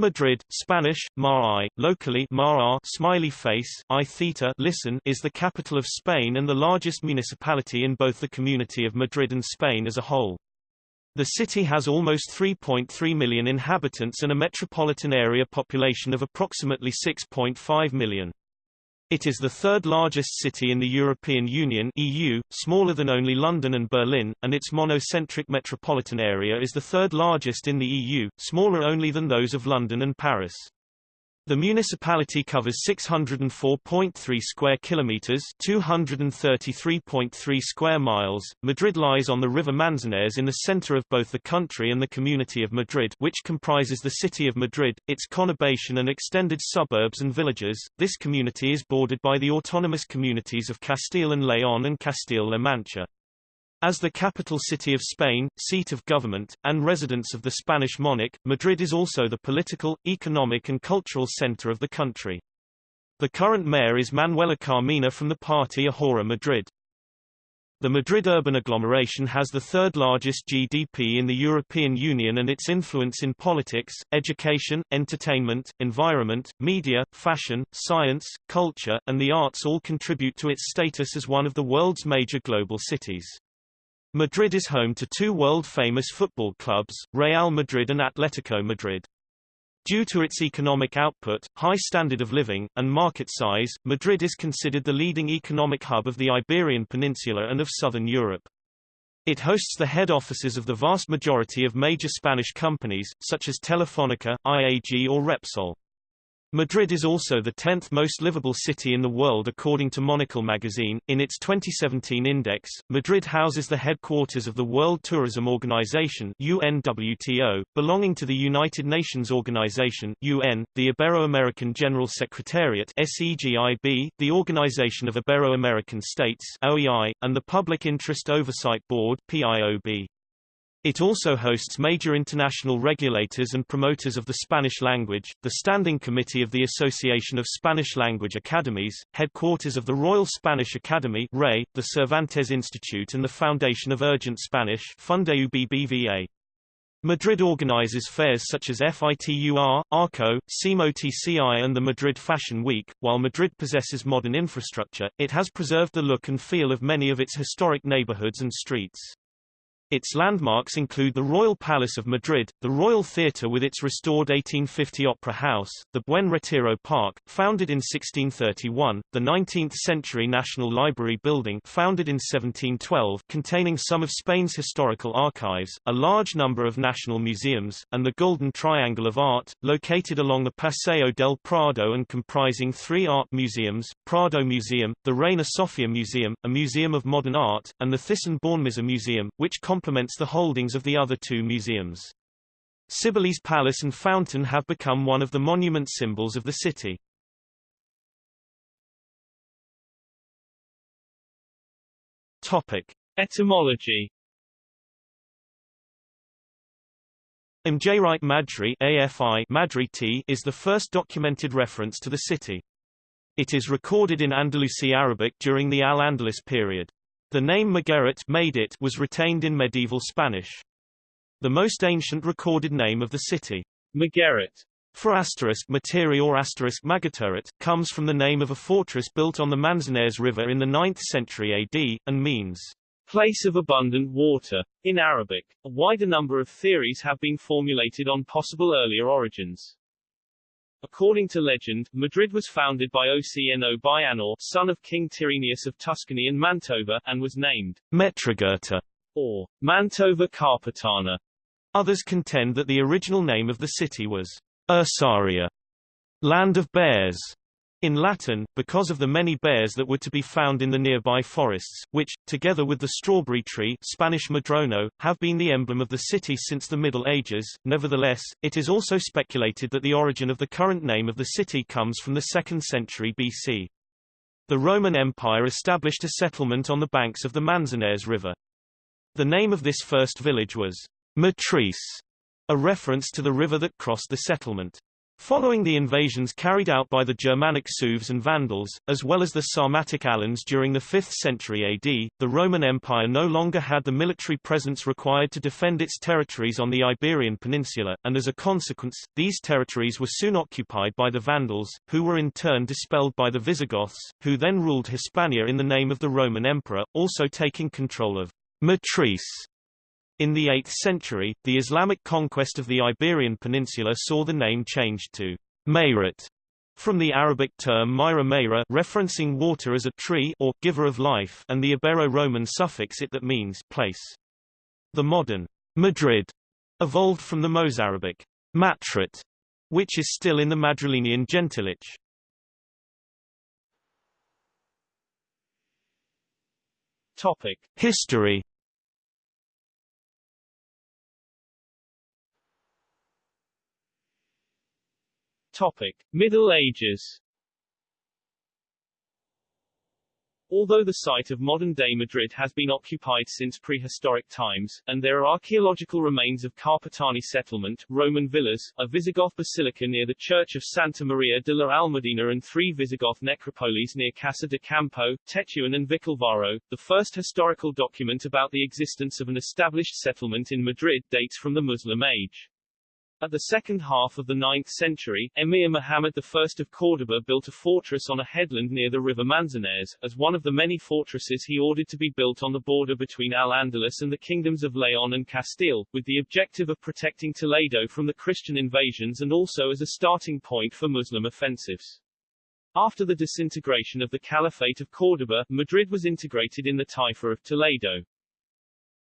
Madrid, Spanish, Mar locally Mar smiley face, I theta listen, is the capital of Spain and the largest municipality in both the community of Madrid and Spain as a whole. The city has almost 3.3 million inhabitants and a metropolitan area population of approximately 6.5 million. It is the third largest city in the European Union EU, smaller than only London and Berlin, and its monocentric metropolitan area is the third largest in the EU, smaller only than those of London and Paris. The municipality covers 604.3 square kilometers, 233.3 square miles. Madrid lies on the river Manzanares in the center of both the country and the community of Madrid, which comprises the city of Madrid, its conurbation and extended suburbs and villages. This community is bordered by the autonomous communities of Castile and León and Castile-La Mancha. As the capital city of Spain, seat of government, and residence of the Spanish monarch, Madrid is also the political, economic and cultural center of the country. The current mayor is Manuela Carmena from the party Ahora Madrid. The Madrid urban agglomeration has the third largest GDP in the European Union and its influence in politics, education, entertainment, environment, media, fashion, science, culture, and the arts all contribute to its status as one of the world's major global cities. Madrid is home to two world-famous football clubs, Real Madrid and Atletico Madrid. Due to its economic output, high standard of living, and market size, Madrid is considered the leading economic hub of the Iberian Peninsula and of southern Europe. It hosts the head offices of the vast majority of major Spanish companies, such as Telefónica, IAG or Repsol. Madrid is also the 10th most livable city in the world according to Monocle magazine. In its 2017 index, Madrid houses the headquarters of the World Tourism Organization UNWTO, belonging to the United Nations Organization UN, the Ibero-American General Secretariat SEGIB, the Organization of Ibero-American States OEI, and the Public Interest Oversight Board PIOB. It also hosts major international regulators and promoters of the Spanish language, the Standing Committee of the Association of Spanish Language Academies, headquarters of the Royal Spanish Academy RAE, the Cervantes Institute and the Foundation of Urgent Spanish. Madrid organizes fairs such as FITUR, ARCO, SIMO TCI and the Madrid Fashion Week. While Madrid possesses modern infrastructure, it has preserved the look and feel of many of its historic neighborhoods and streets. Its landmarks include the Royal Palace of Madrid, the Royal Theatre with its restored 1850 Opera House, the Buen Retiro Park, founded in 1631, the 19th-century National Library building founded in 1712 containing some of Spain's historical archives, a large number of national museums, and the Golden Triangle of Art, located along the Paseo del Prado and comprising three art museums, Prado Museum, the Reina Sofia Museum, a museum of modern art, and the Thyssen-Bornemisza Museum, which complements the holdings of the other two museums. Cibeles Palace and Fountain have become one of the monument symbols of the city. Topic. Etymology Mjrite Madri AFI Madri is the first documented reference to the city. It is recorded in Andalusi Arabic during the Al-Andalus period. The name Magerit made it was retained in medieval Spanish. The most ancient recorded name of the city, Magerit, for asterisk materi or asterisk Magataret, comes from the name of a fortress built on the Manzanares River in the 9th century AD, and means place of abundant water. In Arabic, a wider number of theories have been formulated on possible earlier origins. According to legend, Madrid was founded by Ocno Bianor, son of King Tyrrhenius of Tuscany and Mantova, and was named Metrogurta, or Mantova Carpetana. Others contend that the original name of the city was Ursaria, land of bears, in Latin, because of the many bears that were to be found in the nearby forests, which, together with the strawberry tree Spanish madrono, have been the emblem of the city since the Middle Ages. Nevertheless, it is also speculated that the origin of the current name of the city comes from the 2nd century BC. The Roman Empire established a settlement on the banks of the Manzanares River. The name of this first village was Matrice, a reference to the river that crossed the settlement. Following the invasions carried out by the Germanic Sueves and Vandals, as well as the Sarmatic Alans during the 5th century AD, the Roman Empire no longer had the military presence required to defend its territories on the Iberian Peninsula, and as a consequence, these territories were soon occupied by the Vandals, who were in turn dispelled by the Visigoths, who then ruled Hispania in the name of the Roman Emperor, also taking control of Matrice in the 8th century, the Islamic conquest of the Iberian Peninsula saw the name changed to Mayret, from the Arabic term Myra Mayra referencing water as a tree or giver of life and the Ibero-Roman suffix it that means place. The modern Madrid evolved from the Mozarabic Matrit, which is still in the Madrilenian gentilage. Topic: History Topic: Middle Ages. Although the site of modern-day Madrid has been occupied since prehistoric times, and there are archaeological remains of Carpetani settlement, Roman villas, a Visigoth basilica near the church of Santa Maria de la Almudena and three Visigoth necropolis near Casa de Campo, Tetuan and Vicalvaro, the first historical document about the existence of an established settlement in Madrid dates from the Muslim age. At the second half of the 9th century, Emir Muhammad I of Córdoba built a fortress on a headland near the river Manzanares, as one of the many fortresses he ordered to be built on the border between Al-Andalus and the kingdoms of Leon and Castile, with the objective of protecting Toledo from the Christian invasions and also as a starting point for Muslim offensives. After the disintegration of the Caliphate of Córdoba, Madrid was integrated in the Taifa of Toledo.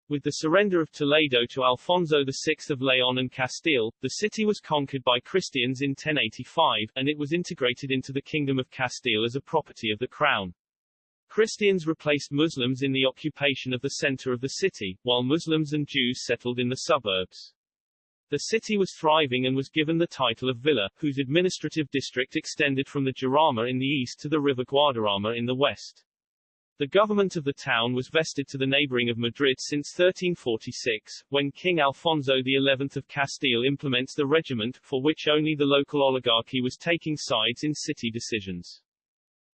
With the surrender of Toledo to Alfonso VI of Leon and Castile, the city was conquered by Christians in 1085, and it was integrated into the Kingdom of Castile as a property of the crown. Christians replaced Muslims in the occupation of the center of the city, while Muslims and Jews settled in the suburbs. The city was thriving and was given the title of Villa, whose administrative district extended from the Jarama in the east to the river Guadarrama in the west. The government of the town was vested to the neighboring of Madrid since 1346, when King Alfonso XI of Castile implements the regiment, for which only the local oligarchy was taking sides in city decisions.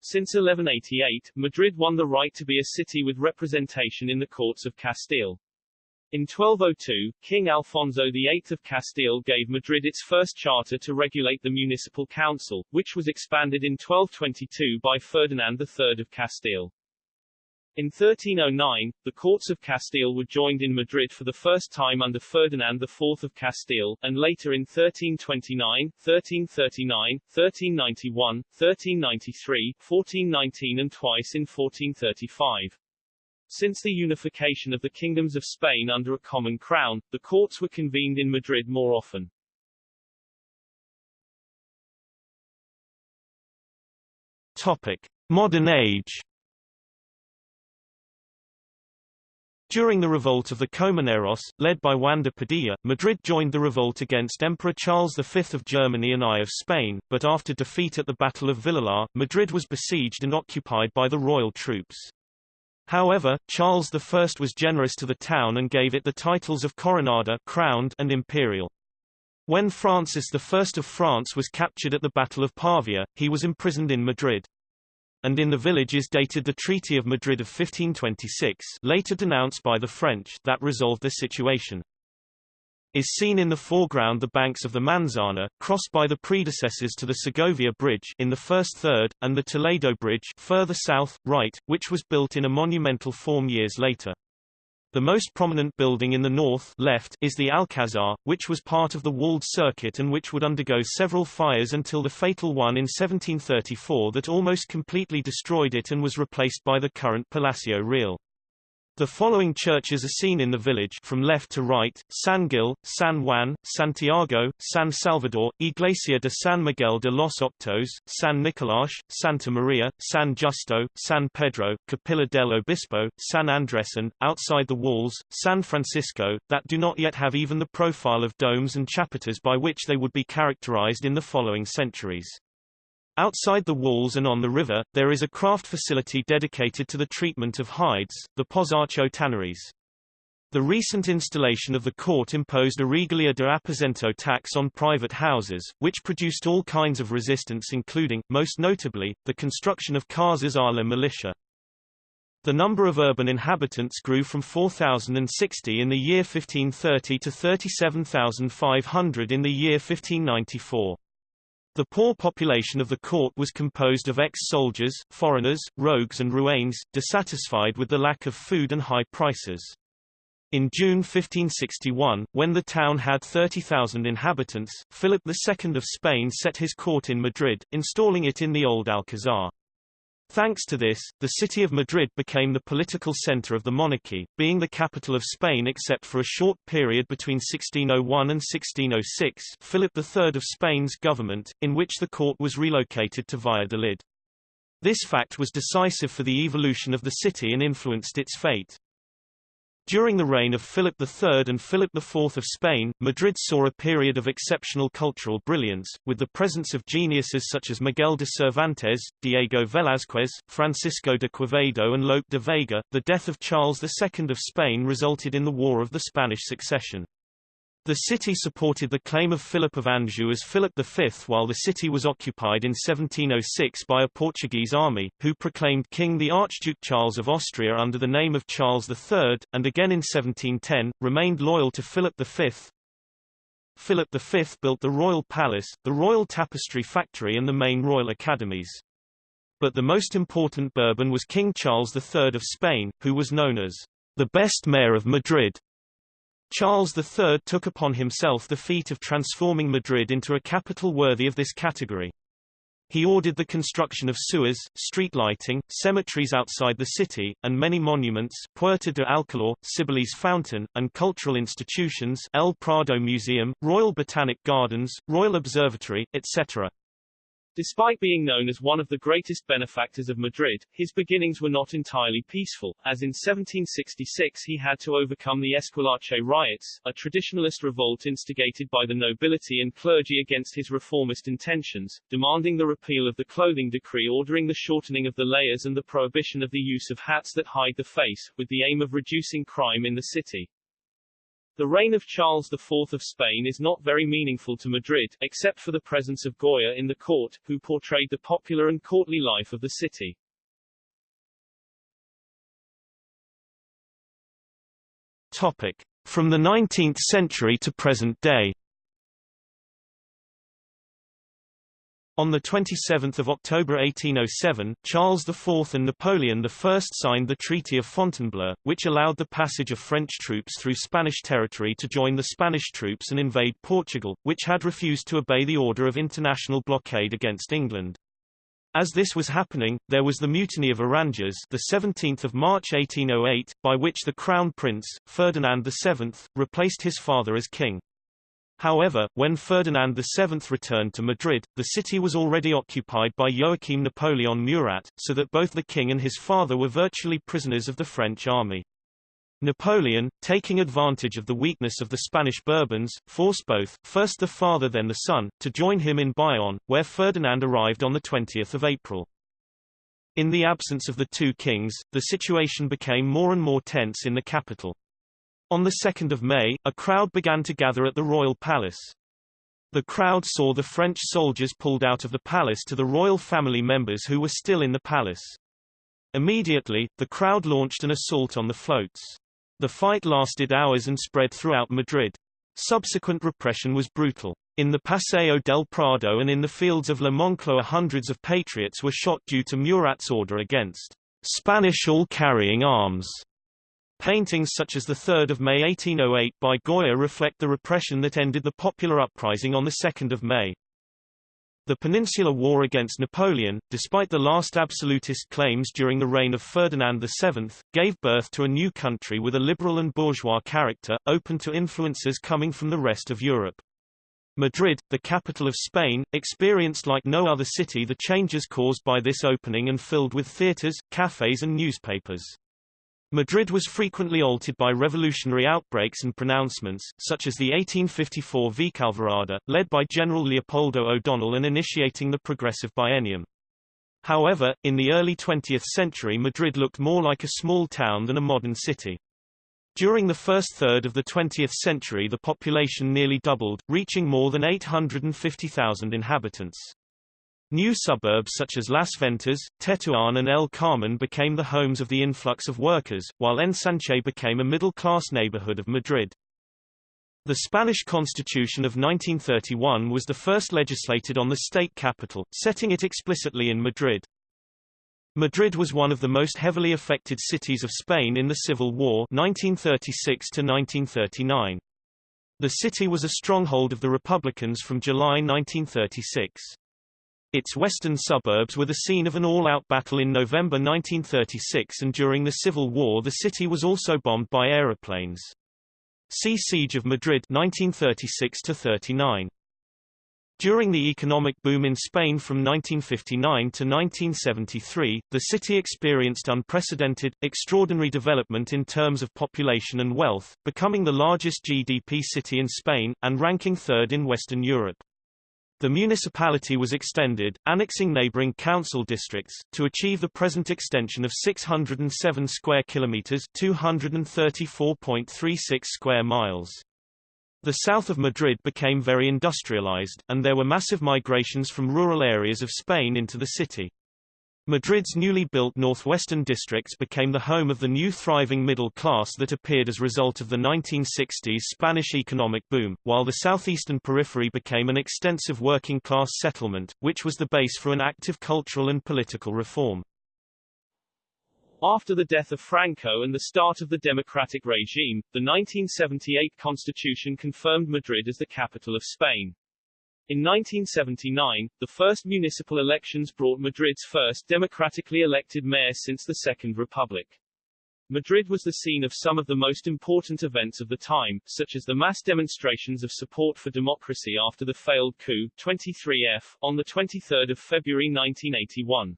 Since 1188, Madrid won the right to be a city with representation in the courts of Castile. In 1202, King Alfonso VIII of Castile gave Madrid its first charter to regulate the municipal council, which was expanded in 1222 by Ferdinand III of Castile. In 1309, the courts of Castile were joined in Madrid for the first time under Ferdinand IV of Castile, and later in 1329, 1339, 1391, 1393, 1419 and twice in 1435. Since the unification of the kingdoms of Spain under a common crown, the courts were convened in Madrid more often. Topic. Modern age During the revolt of the Comuneros, led by Juan de Padilla, Madrid joined the revolt against Emperor Charles V of Germany and I of Spain, but after defeat at the Battle of Villalar, Madrid was besieged and occupied by the royal troops. However, Charles I was generous to the town and gave it the titles of Coronada crowned and imperial. When Francis I of France was captured at the Battle of Pavia, he was imprisoned in Madrid and in the village is dated the Treaty of Madrid of 1526 later denounced by the French that resolved the situation. Is seen in the foreground the banks of the Manzana, crossed by the predecessors to the Segovia Bridge in the first third, and the Toledo Bridge further south, right, which was built in a monumental form years later. The most prominent building in the north left is the Alcazar, which was part of the walled circuit and which would undergo several fires until the fatal one in 1734 that almost completely destroyed it and was replaced by the current Palacio Real. The following churches are seen in the village from left to right, San Gil, San Juan, Santiago, San Salvador, Iglesia de San Miguel de los Octos, San Nicolás, Santa Maria, San Justo, San Pedro, Capilla del Obispo, San Andres and, outside the walls, San Francisco, that do not yet have even the profile of domes and chapiters by which they would be characterized in the following centuries. Outside the walls and on the river, there is a craft facility dedicated to the treatment of hides, the Pozacho Tanneries. The recent installation of the court imposed a regalia de aposento tax on private houses, which produced all kinds of resistance including, most notably, the construction of casas militia. The number of urban inhabitants grew from 4,060 in the year 1530 to 37,500 in the year 1594. The poor population of the court was composed of ex-soldiers, foreigners, rogues and rouanes, dissatisfied with the lack of food and high prices. In June 1561, when the town had 30,000 inhabitants, Philip II of Spain set his court in Madrid, installing it in the old Alcazar. Thanks to this, the city of Madrid became the political center of the monarchy, being the capital of Spain except for a short period between 1601 and 1606 Philip III of Spain's government, in which the court was relocated to Valladolid. This fact was decisive for the evolution of the city and influenced its fate. During the reign of Philip III and Philip IV of Spain, Madrid saw a period of exceptional cultural brilliance, with the presence of geniuses such as Miguel de Cervantes, Diego Velázquez, Francisco de Quevedo and Lope de Vega. The death of Charles II of Spain resulted in the War of the Spanish Succession. The city supported the claim of Philip of Anjou as Philip V while the city was occupied in 1706 by a Portuguese army, who proclaimed king the Archduke Charles of Austria under the name of Charles III, and again in 1710, remained loyal to Philip V. Philip V built the Royal Palace, the Royal Tapestry Factory and the main royal academies. But the most important Bourbon was King Charles III of Spain, who was known as the best mayor of Madrid Charles III took upon himself the feat of transforming Madrid into a capital worthy of this category. He ordered the construction of sewers, street lighting, cemeteries outside the city, and many monuments Puerta de Alcalá, Cibeles Fountain, and cultural institutions El Prado Museum, Royal Botanic Gardens, Royal Observatory, etc. Despite being known as one of the greatest benefactors of Madrid, his beginnings were not entirely peaceful, as in 1766 he had to overcome the Esquilache riots, a traditionalist revolt instigated by the nobility and clergy against his reformist intentions, demanding the repeal of the clothing decree ordering the shortening of the layers and the prohibition of the use of hats that hide the face, with the aim of reducing crime in the city. The reign of Charles IV of Spain is not very meaningful to Madrid, except for the presence of Goya in the court, who portrayed the popular and courtly life of the city. Topic. From the 19th century to present day On 27 October 1807, Charles IV and Napoleon I signed the Treaty of Fontainebleau, which allowed the passage of French troops through Spanish territory to join the Spanish troops and invade Portugal, which had refused to obey the order of international blockade against England. As this was happening, there was the Mutiny of Aranjuez the 17th of March 1808, by which the Crown Prince, Ferdinand VII, replaced his father as king. However, when Ferdinand VII returned to Madrid, the city was already occupied by Joachim Napoleon Murat, so that both the king and his father were virtually prisoners of the French army. Napoleon, taking advantage of the weakness of the Spanish Bourbons, forced both, first the father then the son, to join him in Bayonne, where Ferdinand arrived on 20 April. In the absence of the two kings, the situation became more and more tense in the capital. On 2 May, a crowd began to gather at the royal palace. The crowd saw the French soldiers pulled out of the palace to the royal family members who were still in the palace. Immediately, the crowd launched an assault on the floats. The fight lasted hours and spread throughout Madrid. Subsequent repression was brutal. In the Paseo del Prado and in the fields of La Moncloa hundreds of patriots were shot due to Murat's order against Spanish all carrying arms. Paintings such as 3 May 1808 by Goya reflect the repression that ended the popular uprising on 2 May. The Peninsular War against Napoleon, despite the last absolutist claims during the reign of Ferdinand VII, gave birth to a new country with a liberal and bourgeois character, open to influences coming from the rest of Europe. Madrid, the capital of Spain, experienced like no other city the changes caused by this opening and filled with theaters, cafes and newspapers. Madrid was frequently altered by revolutionary outbreaks and pronouncements, such as the 1854 Vicalvarada, led by General Leopoldo O'Donnell and initiating the Progressive Biennium. However, in the early 20th century Madrid looked more like a small town than a modern city. During the first third of the 20th century the population nearly doubled, reaching more than 850,000 inhabitants. New suburbs such as Las Ventas, Tetuan and El Carmen became the homes of the influx of workers, while Ensanche became a middle-class neighborhood of Madrid. The Spanish Constitution of 1931 was the first legislated on the state capital, setting it explicitly in Madrid. Madrid was one of the most heavily affected cities of Spain in the Civil War 1936 to 1939. The city was a stronghold of the Republicans from July 1936. Its western suburbs were the scene of an all-out battle in November 1936 and during the Civil War the city was also bombed by aeroplanes. See Siege of Madrid 1936 39. During the economic boom in Spain from 1959 to 1973, the city experienced unprecedented, extraordinary development in terms of population and wealth, becoming the largest GDP city in Spain, and ranking third in Western Europe. The municipality was extended, annexing neighboring council districts, to achieve the present extension of 607 square kilometers 234.36 square miles. The south of Madrid became very industrialized, and there were massive migrations from rural areas of Spain into the city. Madrid's newly built northwestern districts became the home of the new thriving middle class that appeared as a result of the 1960s Spanish economic boom, while the southeastern periphery became an extensive working-class settlement, which was the base for an active cultural and political reform. After the death of Franco and the start of the democratic regime, the 1978 constitution confirmed Madrid as the capital of Spain. In 1979, the first municipal elections brought Madrid's first democratically elected mayor since the Second Republic. Madrid was the scene of some of the most important events of the time, such as the mass demonstrations of support for democracy after the failed coup 23F, on 23 February 1981.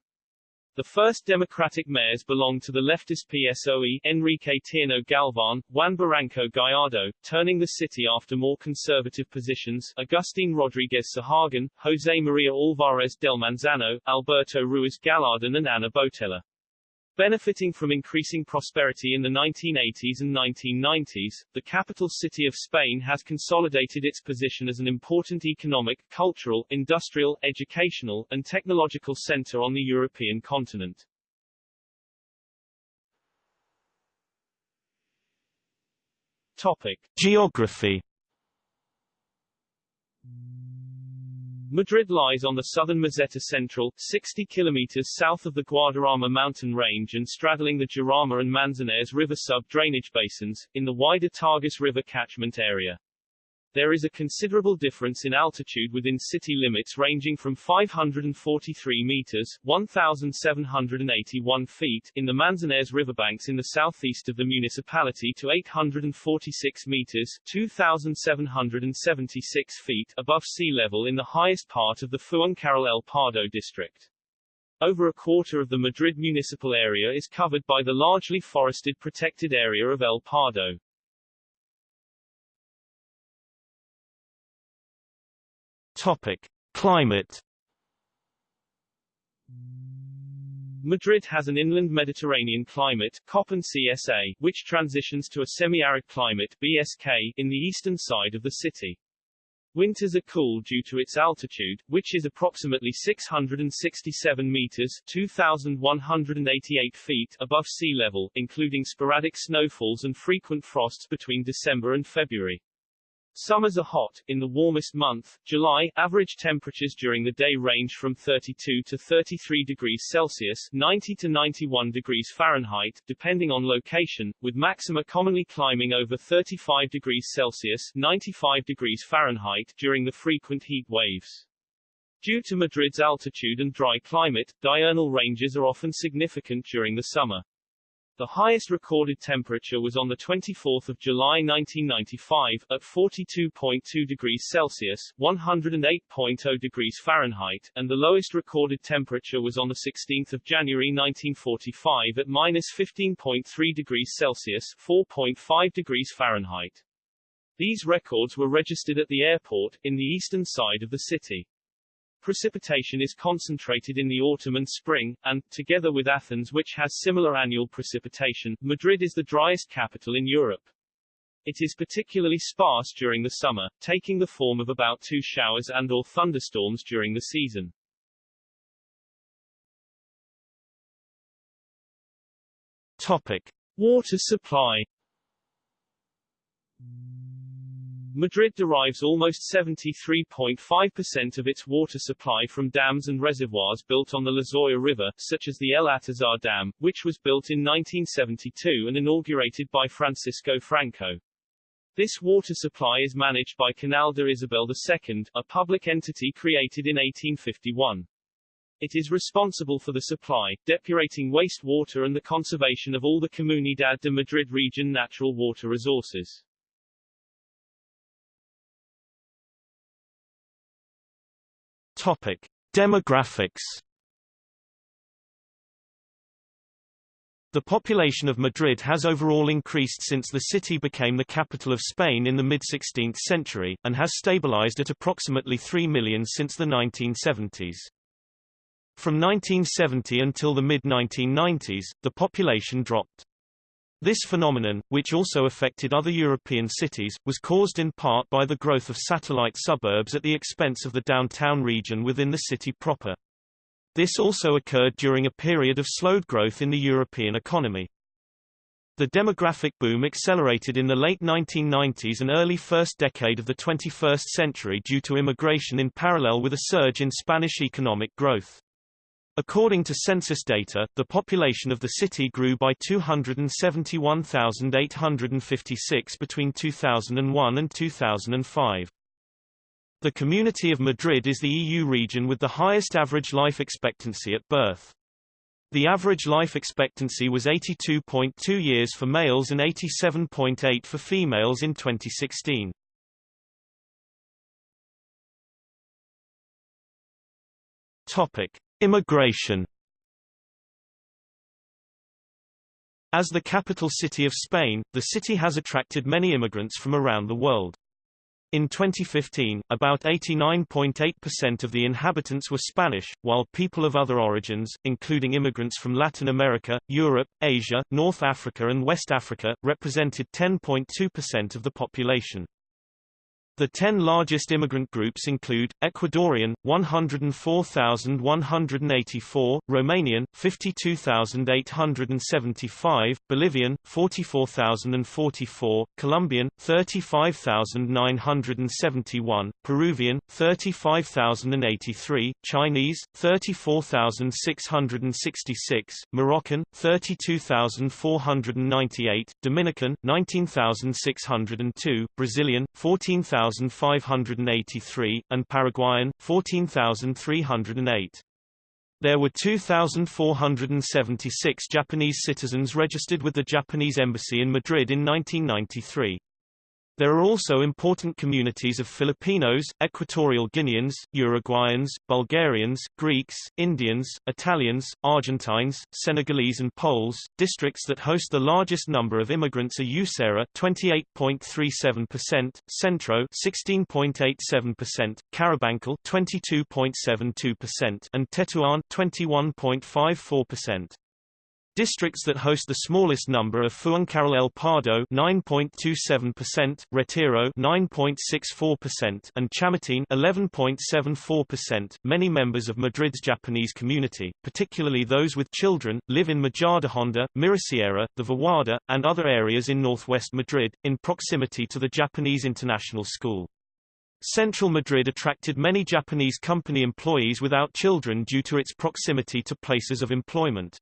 The first Democratic mayors belonged to the leftist PSOE Enrique Tierno Galvan, Juan Barranco Gallardo, turning the city after more conservative positions Agustin Rodriguez Sahagun, José María Álvarez del Manzano, Alberto Ruiz Gallardón and Ana Botella. Benefiting from increasing prosperity in the 1980s and 1990s, the capital city of Spain has consolidated its position as an important economic, cultural, industrial, educational, and technological center on the European continent. Topic. Geography Madrid lies on the southern Meseta Central, 60 kilometers south of the Guadarrama mountain range and straddling the Jarama and Manzanares River sub-drainage basins, in the wider Tagus River catchment area. There is a considerable difference in altitude within city limits ranging from 543 meters 1,781 feet in the Manzanares riverbanks in the southeast of the municipality to 846 meters 2,776 feet above sea level in the highest part of the Fuencarral El Pardo district. Over a quarter of the Madrid municipal area is covered by the largely forested protected area of El Pardo. Topic: Climate. Madrid has an inland Mediterranean climate Köppen CSA, which transitions to a semi-arid climate BSK in the eastern side of the city. Winters are cool due to its altitude, which is approximately 667 meters 2,188 feet above sea level, including sporadic snowfalls and frequent frosts between December and February. Summers are hot. In the warmest month, July, average temperatures during the day range from 32 to 33 degrees Celsius 90 to 91 degrees Fahrenheit, depending on location, with maxima commonly climbing over 35 degrees Celsius 95 degrees Fahrenheit during the frequent heat waves. Due to Madrid's altitude and dry climate, diurnal ranges are often significant during the summer. The highest recorded temperature was on 24 July 1995, at 42.2 degrees Celsius 108.0 degrees Fahrenheit, and the lowest recorded temperature was on 16 January 1945 at minus 15.3 degrees Celsius 4.5 degrees Fahrenheit. These records were registered at the airport, in the eastern side of the city. Precipitation is concentrated in the autumn and spring, and, together with Athens which has similar annual precipitation, Madrid is the driest capital in Europe. It is particularly sparse during the summer, taking the form of about two showers and or thunderstorms during the season. Topic. Water supply Madrid derives almost 73.5% of its water supply from dams and reservoirs built on the Lozoya River, such as the El Atazar Dam, which was built in 1972 and inaugurated by Francisco Franco. This water supply is managed by Canal de Isabel II, a public entity created in 1851. It is responsible for the supply, depurating wastewater and the conservation of all the Comunidad de Madrid region natural water resources. Topic: Demographics. The population of Madrid has overall increased since the city became the capital of Spain in the mid-16th century, and has stabilized at approximately 3 million since the 1970s. From 1970 until the mid-1990s, the population dropped. This phenomenon, which also affected other European cities, was caused in part by the growth of satellite suburbs at the expense of the downtown region within the city proper. This also occurred during a period of slowed growth in the European economy. The demographic boom accelerated in the late 1990s and early first decade of the 21st century due to immigration in parallel with a surge in Spanish economic growth. According to census data, the population of the city grew by 271,856 between 2001 and 2005. The Community of Madrid is the EU region with the highest average life expectancy at birth. The average life expectancy was 82.2 years for males and 87.8 for females in 2016. Topic: Immigration As the capital city of Spain, the city has attracted many immigrants from around the world. In 2015, about 89.8% of the inhabitants were Spanish, while people of other origins, including immigrants from Latin America, Europe, Asia, North Africa and West Africa, represented 10.2% of the population. The ten largest immigrant groups include, Ecuadorian, 104,184, Romanian, 52,875, Bolivian, 44,044, Colombian, 35,971, Peruvian, 35,083, Chinese, 34,666, Moroccan, 32,498, Dominican, 19,602, Brazilian, 14,000 14,583, and Paraguayan, 14,308. There were 2,476 Japanese citizens registered with the Japanese embassy in Madrid in 1993. There are also important communities of Filipinos, Equatorial Guineans, Uruguayans, Bulgarians, Greeks, Indians, Italians, Argentines, Senegalese and Poles. Districts that host the largest number of immigrants are Usera 28.37%, Centro 16.87%, Carabanchel 22.72%, and Tetuan 21.54%. Districts that host the smallest number are Fuencarral El Pardo 9.27%, Retiro 9.64%, and Chamartín 11.74%. Many members of Madrid's Japanese community, particularly those with children, live in Majadahonda, Mirasierra, the Vaguada, and other areas in northwest Madrid, in proximity to the Japanese International School. Central Madrid attracted many Japanese company employees without children due to its proximity to places of employment.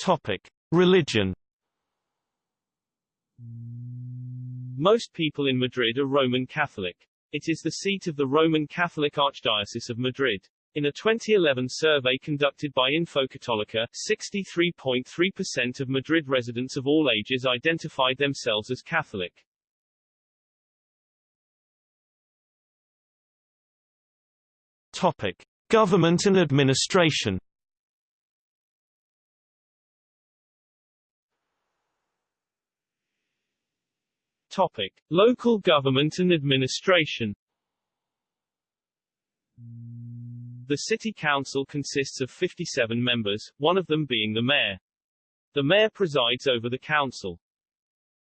Topic: Religion. Most people in Madrid are Roman Catholic. It is the seat of the Roman Catholic Archdiocese of Madrid. In a 2011 survey conducted by Infocatolica, 63.3% of Madrid residents of all ages identified themselves as Catholic. Topic: Government and administration. Topic. Local government and administration The city council consists of 57 members, one of them being the mayor. The mayor presides over the council.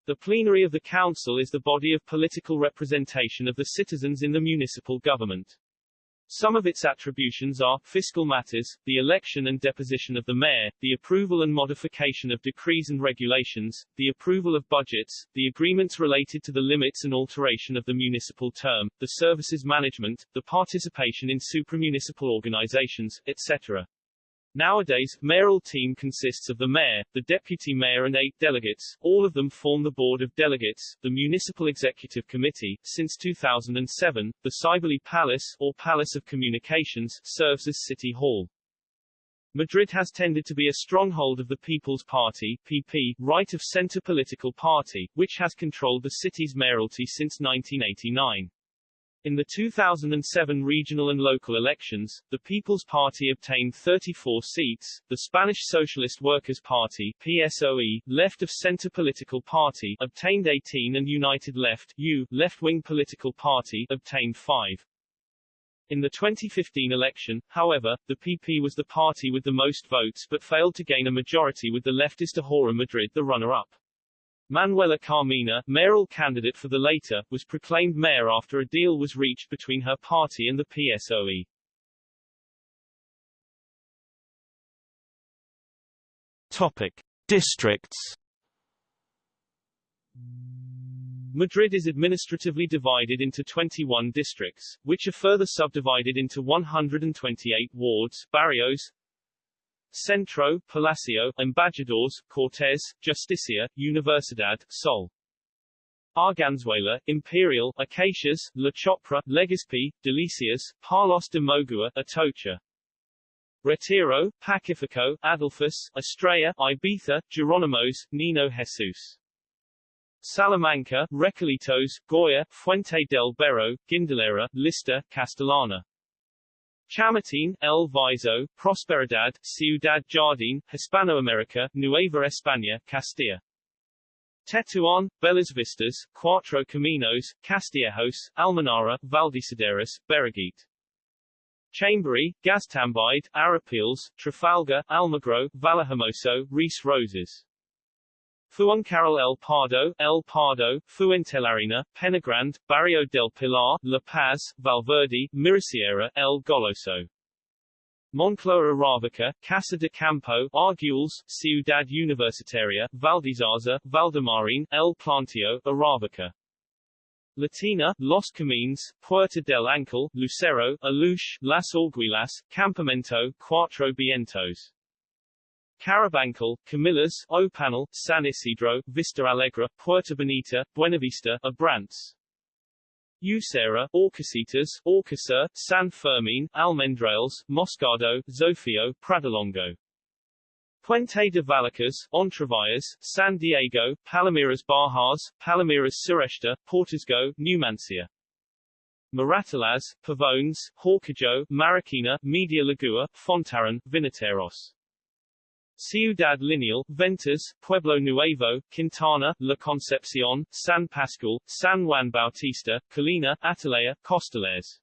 The plenary of the council is the body of political representation of the citizens in the municipal government. Some of its attributions are, fiscal matters, the election and deposition of the mayor, the approval and modification of decrees and regulations, the approval of budgets, the agreements related to the limits and alteration of the municipal term, the services management, the participation in supramunicipal organizations, etc. Nowadays, mayoral team consists of the mayor, the deputy mayor and eight delegates, all of them form the board of delegates, the municipal executive committee. Since 2007, the Cibeles Palace, or Palace of Communications, serves as city hall. Madrid has tended to be a stronghold of the People's Party PP, right-of-center political party, which has controlled the city's mayoralty since 1989. In the 2007 regional and local elections, the People's Party obtained 34 seats, the Spanish Socialist Workers' Party PSOE, left-of-center political party, obtained 18 and United Left U, left-wing political party, obtained 5. In the 2015 election, however, the PP was the party with the most votes but failed to gain a majority with the leftist Ahora Madrid the runner-up. Manuela Carmena, mayoral candidate for the later, was proclaimed mayor after a deal was reached between her party and the PSOE. Topic. Districts Madrid is administratively divided into 21 districts, which are further subdivided into 128 wards, barrios, Centro, Palacio, Embajadores, Cortes, Justicia, Universidad, Sol. Arganzuela, Imperial, Acacias, La Chopera, Legazpi, Delicias, Palos de Moguer, Atocha. Retiro, Pacifico, Adelphos, Estrella, Ibiza, Geronimos, Nino Jesus. Salamanca, Recoletos, Goya, Fuente del Berro, Guindalera, Lista, Castellana. Chamartín, El Viso, Prosperidad, Ciudad Jardín, Hispanoamérica, Nueva España, Castilla. Tetuán, Bellas Vistas, Cuatro Caminos, Castillejos, Almenara, Valdeacederas, Berruguete. Chamberí, Gaztambide, Arapiles, Trafalgar, Almagro, Vallehermoso, Ríos Rosas. Fuencarral El Pardo, El Pardo, Fuentelarreina, Penagrande, Barrio del Pilar, La Paz, Valverde, Mirasierra, El Goloso. Moncloa Aravaca, Casa de Campo, Arguelles, Ciudad Universitaria, Valdezarza, Valdemarín, El Plantio, Aravaca. Latina, Los Camines, Puerta del Ángel, Lucero, Aluche, Las Orguilas, Campamento, Cuatro Vientos. Carabanchel, Comillas, Opanel, San Isidro, Vista Alegre, Puerta Bonita, Buenavista, Abrantes. Usera, Orcasitas, Orcasa, San Fermin, Almendrales, Moscado, Zofio, Pradolongo. Puente de Vallecas, Entrevias, San Diego, Palomeras Bajas, Palomeras Sureste, Portisgo, Numancia. Moratalaz, Pavones, Horcajo, Maracina, Media Legua, Fontarrón, Vinateros. Ciudad Lineal, Ventas, Pueblo Nuevo, Quintana, La Concepcion, San Pascual, San Juan Bautista, Colina, Atalaya, Costales.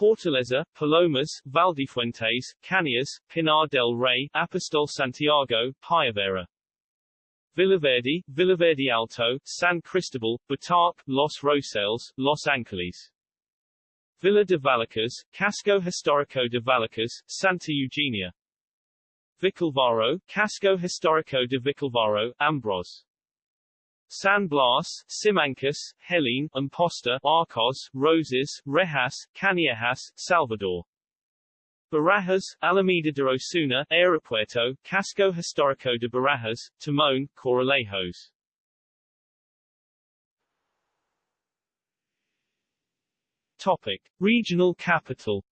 Hortaleza, Palomas, Valdefuentes, Cañas, Pinar del Rey, Apostol Santiago, Payavera. Villaverde, Villaverde Alto, San Cristobal, Butarque, Los Rosales, Los Angeles. Villa de Vallecas, Casco Histórico de Vallecas, Santa Eugenia. Vicalvaro, Casco Histórico de Vicalvaro, Ambros. San Blas, Simancas, Helene, Imposta, Arcos, Roses, Rejas, Canillejas, Salvador. Barajas, Alameda de Osuna, Aeropuerto, Casco Histórico de Barajas, Timon, Corralejos. Topic. Regional capital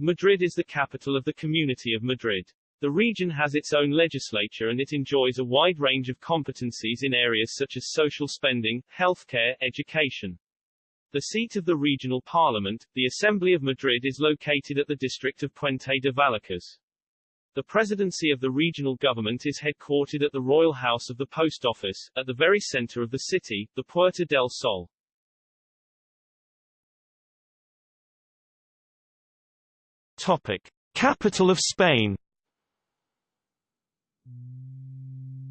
Madrid is the capital of the Community of Madrid. The region has its own legislature and it enjoys a wide range of competencies in areas such as social spending, healthcare, education. The seat of the regional parliament, the Assembly of Madrid is located at the district of Puente de Vallecas. The presidency of the regional government is headquartered at the Royal House of the Post Office, at the very center of the city, the Puerta del Sol. Topic. Capital of Spain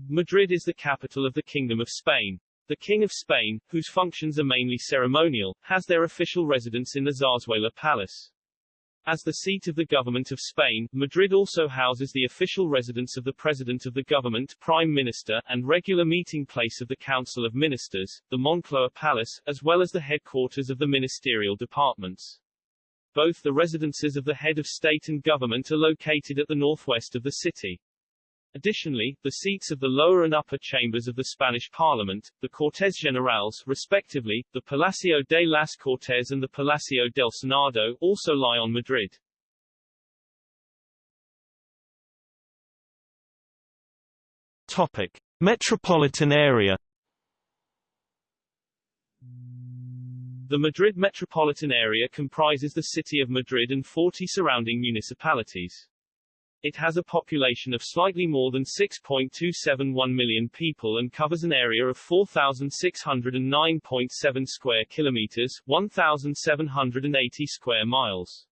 Madrid is the capital of the Kingdom of Spain. The King of Spain, whose functions are mainly ceremonial, has their official residence in the Zarzuela Palace. As the seat of the government of Spain, Madrid also houses the official residence of the President of the government, Prime Minister, and regular meeting place of the Council of Ministers, the Moncloa Palace, as well as the headquarters of the ministerial departments. Both the residences of the head of state and government are located at the northwest of the city. Additionally, the seats of the lower and upper chambers of the Spanish Parliament, the Cortes Generales, respectively, the Palacio de las Cortes and the Palacio del Senado, also lie on Madrid. Topic. Metropolitan area The Madrid metropolitan area comprises the city of Madrid and 40 surrounding municipalities. It has a population of slightly more than 6.271 million people and covers an area of 4,609.7 square kilometers, 1,780 square miles.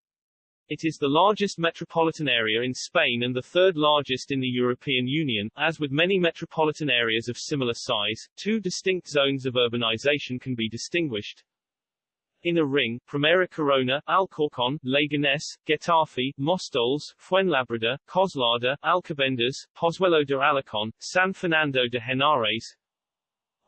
It is the largest metropolitan area in Spain and the third largest in the European Union. As with many metropolitan areas of similar size, two distinct zones of urbanization can be distinguished. Inner Ring, Primera Corona, Alcorcón, Leganés, Getafe, Móstoles, Fuenlabrada, Coslada, Alcobendas, Pozuelo de Alarcón, San Fernando de Henares,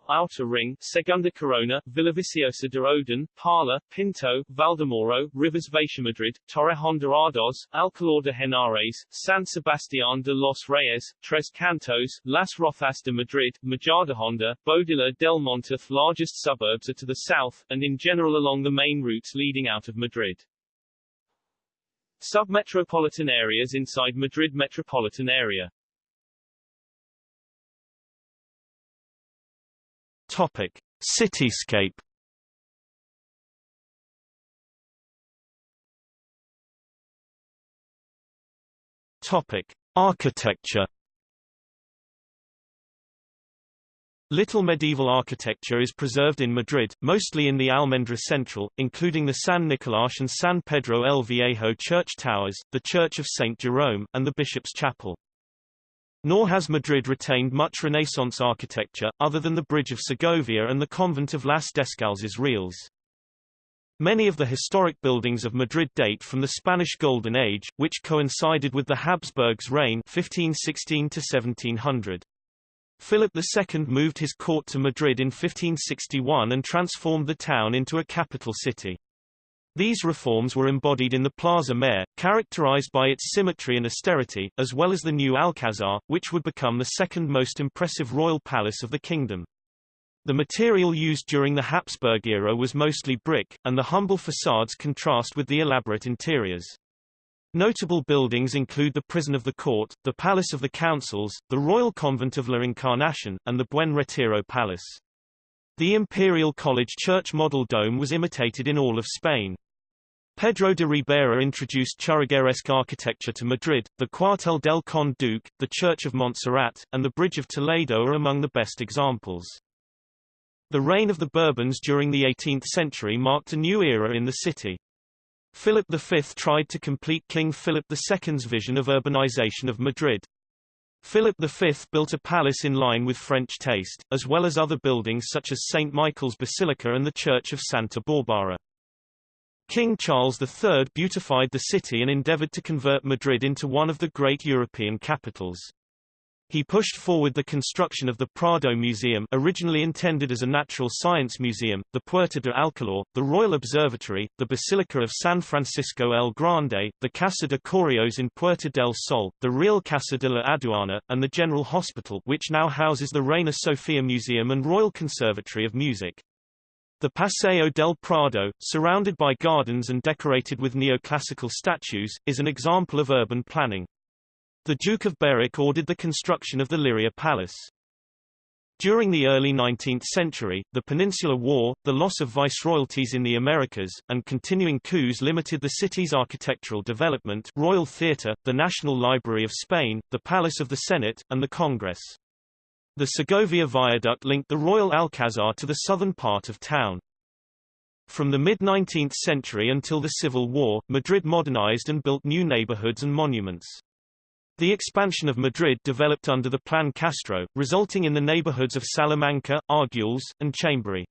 Outer Ring, Segunda Corona, Villaviciosa de Odón, Parla, Pinto, Valdemoro, Rivas Vaciamadrid, Torrejón de Ardoz, Alcalá de Henares, San Sebastián de los Reyes, Tres Cantos, Las Rozas de Madrid, Majadahonda, Boadilla del Monteith largest suburbs are to the south, and in general along the main routes leading out of Madrid. Submetropolitan areas inside Madrid metropolitan area Topic: Cityscape. Topic: Architecture. Little medieval architecture is preserved in Madrid, mostly in the Almendra Central, including the San Nicolás and San Pedro el Viejo church towers, the Church of St. Jerome, and the Bishop's Chapel. Nor has Madrid retained much Renaissance architecture, other than the Bridge of Segovia and the convent of Las Descalzas Reales. Many of the historic buildings of Madrid date from the Spanish Golden Age, which coincided with the Habsburgs' reign 1516 to 1700. Philip II moved his court to Madrid in 1561 and transformed the town into a capital city. These reforms were embodied in the Plaza Mayor, characterized by its symmetry and austerity, as well as the new Alcazar, which would become the second most impressive royal palace of the kingdom. The material used during the Habsburg era was mostly brick, and the humble facades contrast with the elaborate interiors. Notable buildings include the Prison of the Court, the Palace of the Councils, the Royal Convent of La Encarnación, and the Buen Retiro Palace. The Imperial College Church model dome was imitated in all of Spain. Pedro de Ribera introduced Churrigueresque architecture to Madrid, the Cuartel del Conde Duque, the Church of Montserrat, and the Bridge of Toledo are among the best examples. The reign of the Bourbons during the 18th century marked a new era in the city. Philip V tried to complete King Philip II's vision of urbanization of Madrid. Philip V built a palace in line with French taste, as well as other buildings such as St. Michael's Basilica and the Church of Santa Barbara. King Charles III beautified the city and endeavored to convert Madrid into one of the great European capitals. He pushed forward the construction of the Prado Museum originally intended as a natural science museum, the Puerta de Alcalá, the Royal Observatory, the Basilica of San Francisco el Grande, the Casa de Correos in Puerta del Sol, the Real Casa de la Aduana, and the General Hospital which now houses the Reina Sofia Museum and Royal Conservatory of Music. The Paseo del Prado, surrounded by gardens and decorated with neoclassical statues, is an example of urban planning. The Duke of Berwick ordered the construction of the Liria Palace. During the early 19th century, the Peninsular War, the loss of viceroyalties in the Americas, and continuing coups limited the city's architectural development Royal Theatre, the National Library of Spain, the Palace of the Senate, and the Congress. The Segovia Viaduct linked the Royal Alcazar to the southern part of town. From the mid-19th century until the Civil War, Madrid modernized and built new neighborhoods and monuments. The expansion of Madrid developed under the Plan Castro, resulting in the neighborhoods of Salamanca, Arguelles, and Chamberí.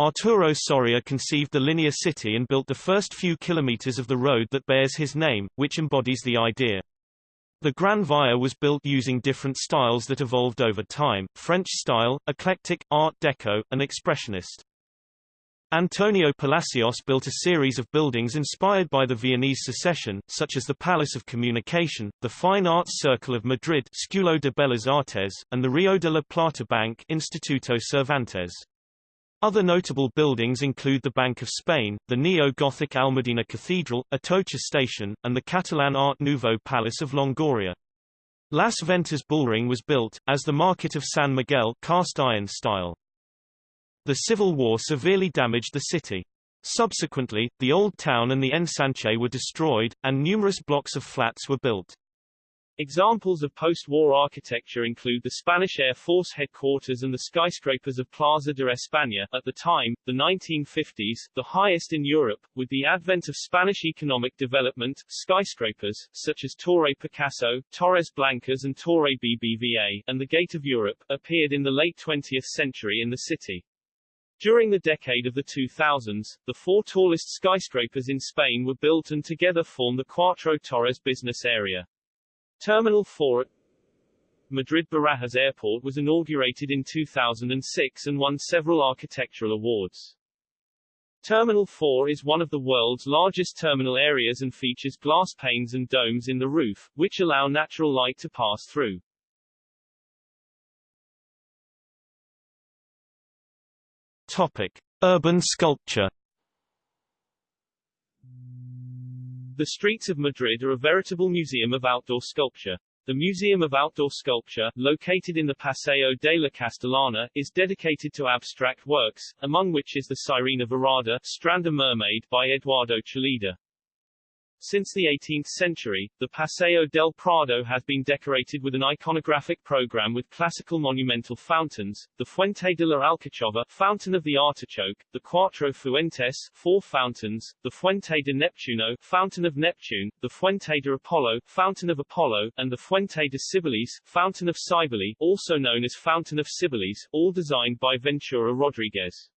Arturo Soria conceived the linear city and built the first few kilometers of the road that bears his name, which embodies the idea. The Gran Via was built using different styles that evolved over time, French style, eclectic, Art Deco, and Expressionist. Antonio Palacios built a series of buildings inspired by the Viennese secession, such as the Palace of Communication, the Fine Arts Circle of Madrid Círculo de Bellas Artes, and the Rio de la Plata Bank Instituto Cervantes. Other notable buildings include the Bank of Spain, the neo-Gothic Almudena Cathedral, Atocha Station, and the Catalan Art Nouveau Palace of Longoria. Las Ventas Bullring was built, as the Market of San Miguel cast iron style. The Civil War severely damaged the city. Subsequently, the Old Town and the Ensanche were destroyed, and numerous blocks of flats were built. Examples of post-war architecture include the Spanish Air Force headquarters and the skyscrapers of Plaza de España, at the time, the 1950s, the highest in Europe. With the advent of Spanish economic development, skyscrapers, such as Torre Picasso, Torres Blancas and Torre BBVA, and the Gate of Europe, appeared in the late 20th century in the city. During the decade of the 2000s, the four tallest skyscrapers in Spain were built and together form the Cuatro Torres business area. Terminal 4 at Madrid Barajas Airport was inaugurated in 2006 and won several architectural awards. Terminal 4 is one of the world's largest terminal areas and features glass panes and domes in the roof, which allow natural light to pass through. Topic: Urban sculpture. The streets of Madrid are a veritable museum of outdoor sculpture. The Museum of Outdoor Sculpture, located in the Paseo de la Castellana, is dedicated to abstract works, among which is the Sirena Varada Strand a Mermaid by Eduardo Chillida. Since the 18th century, the Paseo del Prado has been decorated with an iconographic program with classical monumental fountains, the Fuente de la Alcachofa Fountain of the Artichoke, the Cuatro Fuentes Four Fountains, the Fuente de Neptuno Fountain of Neptune, the Fuente de Apollo Fountain of Apollo, and the Fuente de Cibeles Fountain of Cybele, also known as Fountain of Cibeles, all designed by Ventura Rodriguez.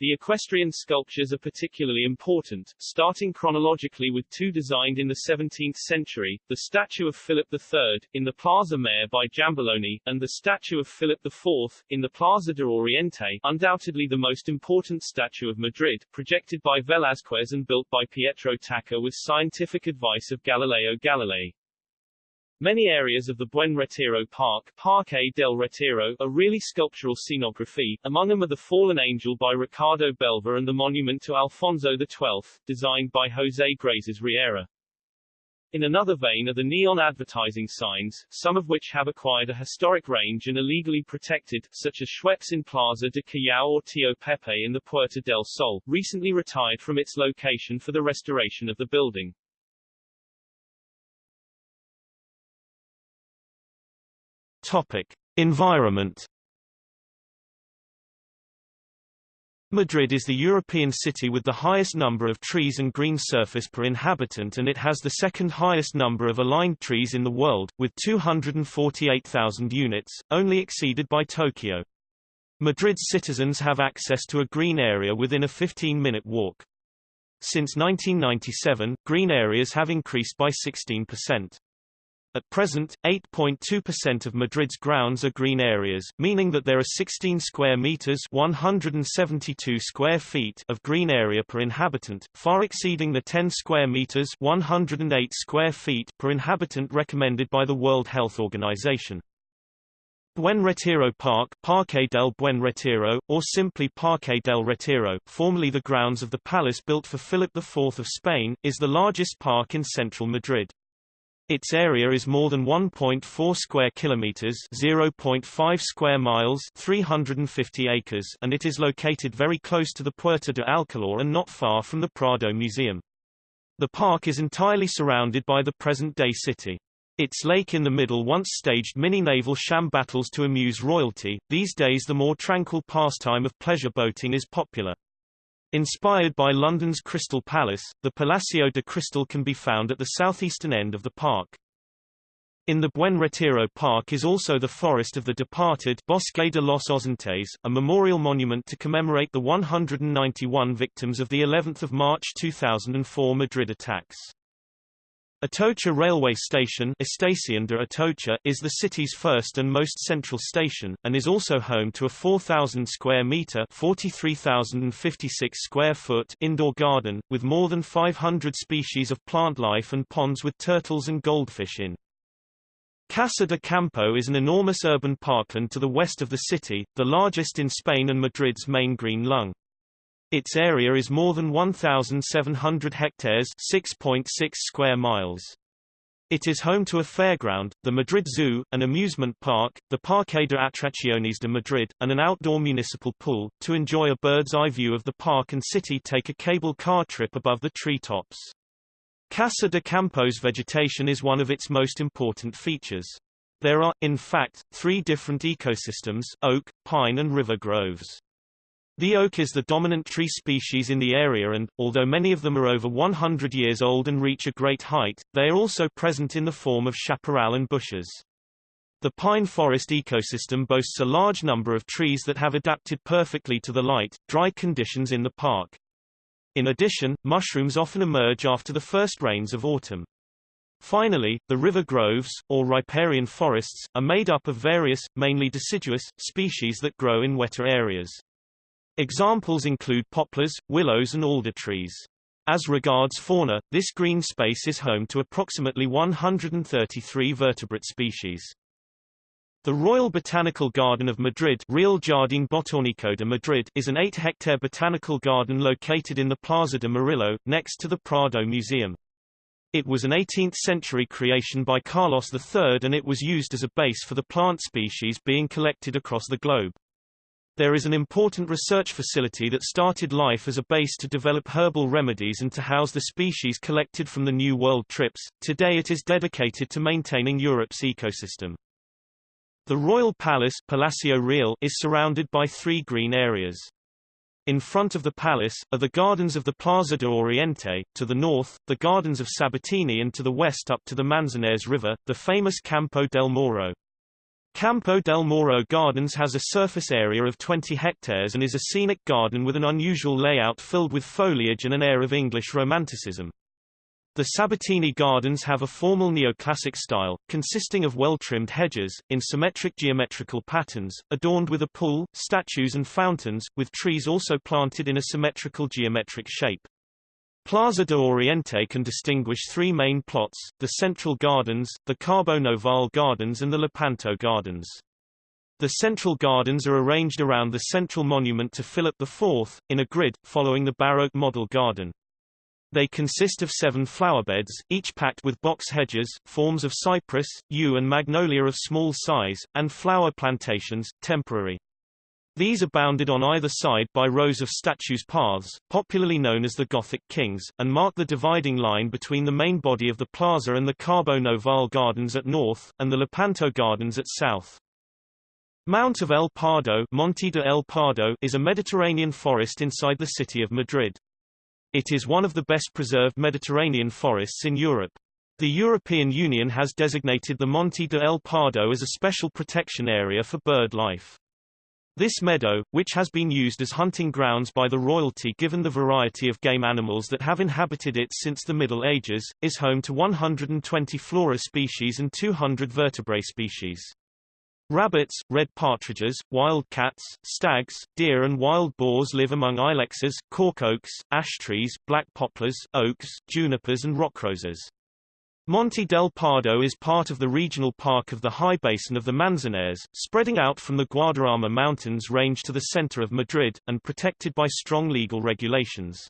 The equestrian sculptures are particularly important, starting chronologically with two designed in the 17th century, the statue of Philip III, in the Plaza Mayor by Giambologna, and the statue of Philip IV, in the Plaza de Oriente, undoubtedly the most important statue of Madrid, projected by Velázquez and built by Pietro Tacca with scientific advice of Galileo Galilei. Many areas of the Buen Retiro Park Parque del Retiro are really sculptural scenography, among them are the Fallen Angel by Ricardo Belver and the monument to Alfonso XII, designed by José Grases Riera. In another vein are the neon advertising signs, some of which have acquired a historic range and are legally protected, such as Schweppes in Plaza de Callao or Tio Pepe in the Puerta del Sol, recently retired from its location for the restoration of the building. Topic: Environment. Madrid is the European city with the highest number of trees and green surface per inhabitant and it has the second highest number of aligned trees in the world, with 248,000 units, only exceeded by Tokyo. Madrid's citizens have access to a green area within a 15-minute walk. Since 1997, green areas have increased by 16%. At present, 8.2% of Madrid's grounds are green areas, meaning that there are 16 square meters (172 square feet) of green area per inhabitant, far exceeding the 10 square meters (108 square feet) per inhabitant recommended by the World Health Organization. Buen Retiro Park Parque del Buen Retiro, or simply Parque del Retiro, formerly the grounds of the palace built for Philip IV of Spain, is the largest park in central Madrid. Its area is more than 1.4 square kilometers, 0.5 square miles, 350 acres, and it is located very close to the Puerta de Alcalá and not far from the Prado Museum. The park is entirely surrounded by the present-day city. Its lake in the middle once staged mini-naval sham battles to amuse royalty. These days the more tranquil pastime of pleasure boating is popular. Inspired by London's Crystal Palace, the Palacio de Cristal can be found at the southeastern end of the park. In the Buen Retiro Park is also the Forest of the Departed Bosque de los Ausentes, a memorial monument to commemorate the 191 victims of the 11th of March 2004 Madrid attacks. Atocha railway station Estación de Atocha is the city's first and most central station, and is also home to a 4,000 square metre 43,056 square foot indoor garden, with more than 500 species of plant life and ponds with turtles and goldfish in. Casa de Campo is an enormous urban parkland to the west of the city, the largest in Spain and Madrid's main green lung. Its area is more than 1,700 hectares 6.6 square miles. It is home to a fairground, the Madrid Zoo, an amusement park, the Parque de Atracciones de Madrid, and an outdoor municipal pool. To enjoy a bird's-eye view of the park and city take a cable car trip above the treetops. Casa de Campo's vegetation is one of its most important features. There are, in fact, three different ecosystems, oak, pine and river groves. The oak is the dominant tree species in the area and, although many of them are over 100 years old and reach a great height, they are also present in the form of chaparral and bushes. The pine forest ecosystem boasts a large number of trees that have adapted perfectly to the light, dry conditions in the park. In addition, mushrooms often emerge after the first rains of autumn. Finally, the river groves, or riparian forests, are made up of various, mainly deciduous, species that grow in wetter areas. Examples include poplars, willows and alder trees. As regards fauna, this green space is home to approximately 133 vertebrate species. The Royal Botanical Garden of Madrid Real Jardín Botánico de Madrid is an 8-hectare botanical garden located in the Plaza de Murillo, next to the Prado Museum. It was an 18th-century creation by Carlos III and it was used as a base for the plant species being collected across the globe. There is an important research facility that started life as a base to develop herbal remedies and to house the species collected from the New World trips. Today it is dedicated to maintaining Europe's ecosystem. The Royal Palace Palacio Real is surrounded by three green areas. In front of the palace, are the gardens of the Plaza de Oriente, to the north, the gardens of Sabatini and to the west up to the Manzanares River, the famous Campo del Moro. Campo del Moro Gardens has a surface area of 20 hectares and is a scenic garden with an unusual layout filled with foliage and an air of English romanticism. The Sabatini Gardens have a formal neoclassic style, consisting of well-trimmed hedges, in symmetric geometrical patterns, adorned with a pool, statues and fountains, with trees also planted in a symmetrical geometric shape. Plaza de Oriente can distinguish three main plots, the Central Gardens, the Cabo Noval Gardens and the Lepanto Gardens. The Central Gardens are arranged around the central monument to Philip IV, in a grid, following the Baroque model garden. They consist of seven flowerbeds, each packed with box hedges, forms of cypress, yew and magnolia of small size, and flower plantations, temporary. These are bounded on either side by rows of statues paths, popularly known as the Gothic Kings, and mark the dividing line between the main body of the plaza and the Cabo Noval Gardens at north, and the Lepanto Gardens at south. Mount of El Pardo, Monte de El Pardo is a Mediterranean forest inside the city of Madrid. It is one of the best preserved Mediterranean forests in Europe. The European Union has designated the Monte de El Pardo as a special protection area for bird life. This meadow, which has been used as hunting grounds by the royalty given the variety of game animals that have inhabited it since the Middle Ages, is home to 120 flora species and 200 vertebrate species. Rabbits, red partridges, wild cats, stags, deer and wild boars live among ilexes, cork oaks, ash trees, black poplars, oaks, junipers and rock roses. Monte del Pardo is part of the regional park of the high basin of the Manzanares, spreading out from the Guadarrama Mountains range to the center of Madrid, and protected by strong legal regulations.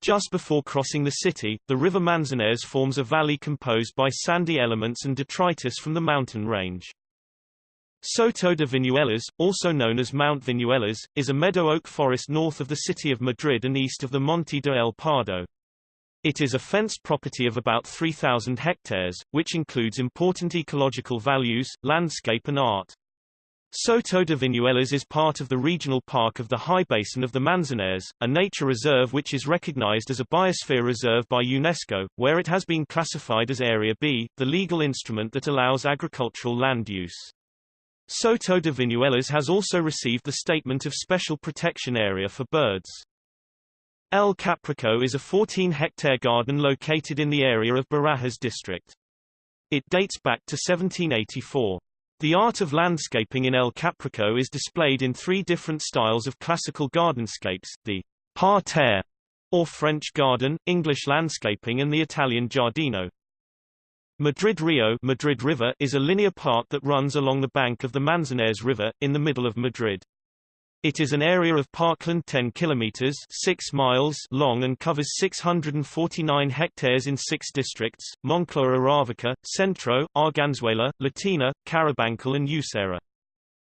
Just before crossing the city, the river Manzanares forms a valley composed by sandy elements and detritus from the mountain range. Soto de Viñuelas, also known as Mount Viñuelas, is a meadow oak forest north of the city of Madrid and east of the Monte de El Pardo. It is a fenced property of about 3,000 hectares, which includes important ecological values, landscape and art. Soto de Viñuelas is part of the regional park of the High Basin of the Manzanares, a nature reserve which is recognized as a biosphere reserve by UNESCO, where it has been classified as Area B, the legal instrument that allows agricultural land use. Soto de Viñuelas has also received the Statement of Special Protection Area for Birds. El Capricho is a 14-hectare garden located in the area of Barajas district. It dates back to 1784. The art of landscaping in El Capricho is displayed in three different styles of classical gardenscapes, the parterre, or French garden, English landscaping and the Italian giardino. Madrid Rio Madrid River is a linear park that runs along the bank of the Manzanares River, in the middle of Madrid. It is an area of parkland 10 kilometers 6 miles long and covers 649 hectares in 6 districts: Moncloa Aravaca, Centro, Arganzuela, Latina, Carabanchel and Usera.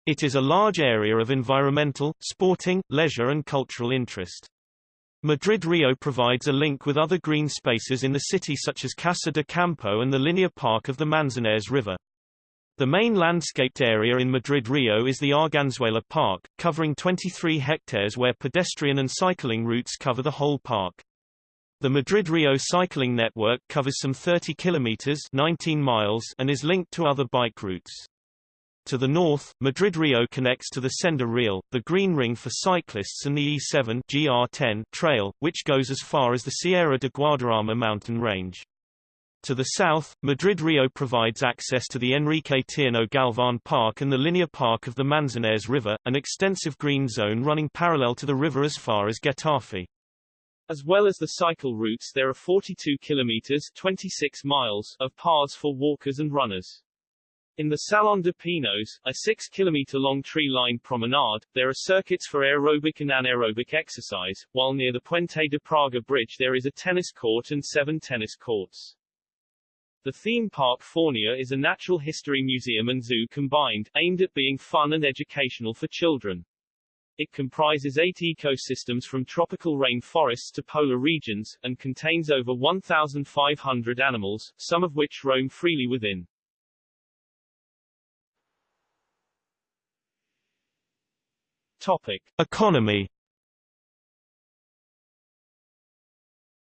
It is a large area of environmental, sporting, leisure and cultural interest. Madrid Rio provides a link with other green spaces in the city such as Casa de Campo and the linear park of the Manzanares River. The main landscaped area in Madrid Rio is the Arganzuela Park, covering 23 hectares where pedestrian and cycling routes cover the whole park. The Madrid Rio cycling network covers some 30 kilometers 19 miles and is linked to other bike routes. To the north, Madrid Rio connects to the Senda Real, the green ring for cyclists and the E7 GR10 trail, which goes as far as the Sierra de Guadarrama mountain range. To the south, Madrid-Rio provides access to the Enrique Tierno Galvan Park and the linear park of the Manzanares River, an extensive green zone running parallel to the river as far as Getafe. As well as the cycle routes there are 42 kilometers 26 miles of paths for walkers and runners. In the Salon de Pinos, a 6-kilometer-long tree-lined promenade, there are circuits for aerobic and anaerobic exercise, while near the Puente de Praga bridge there is a tennis court and seven tennis courts. The theme park Faunia is a natural history museum and zoo combined, aimed at being fun and educational for children. It comprises eight ecosystems from tropical rainforests to polar regions, and contains over 1,500 animals, some of which roam freely within. Topic. Economy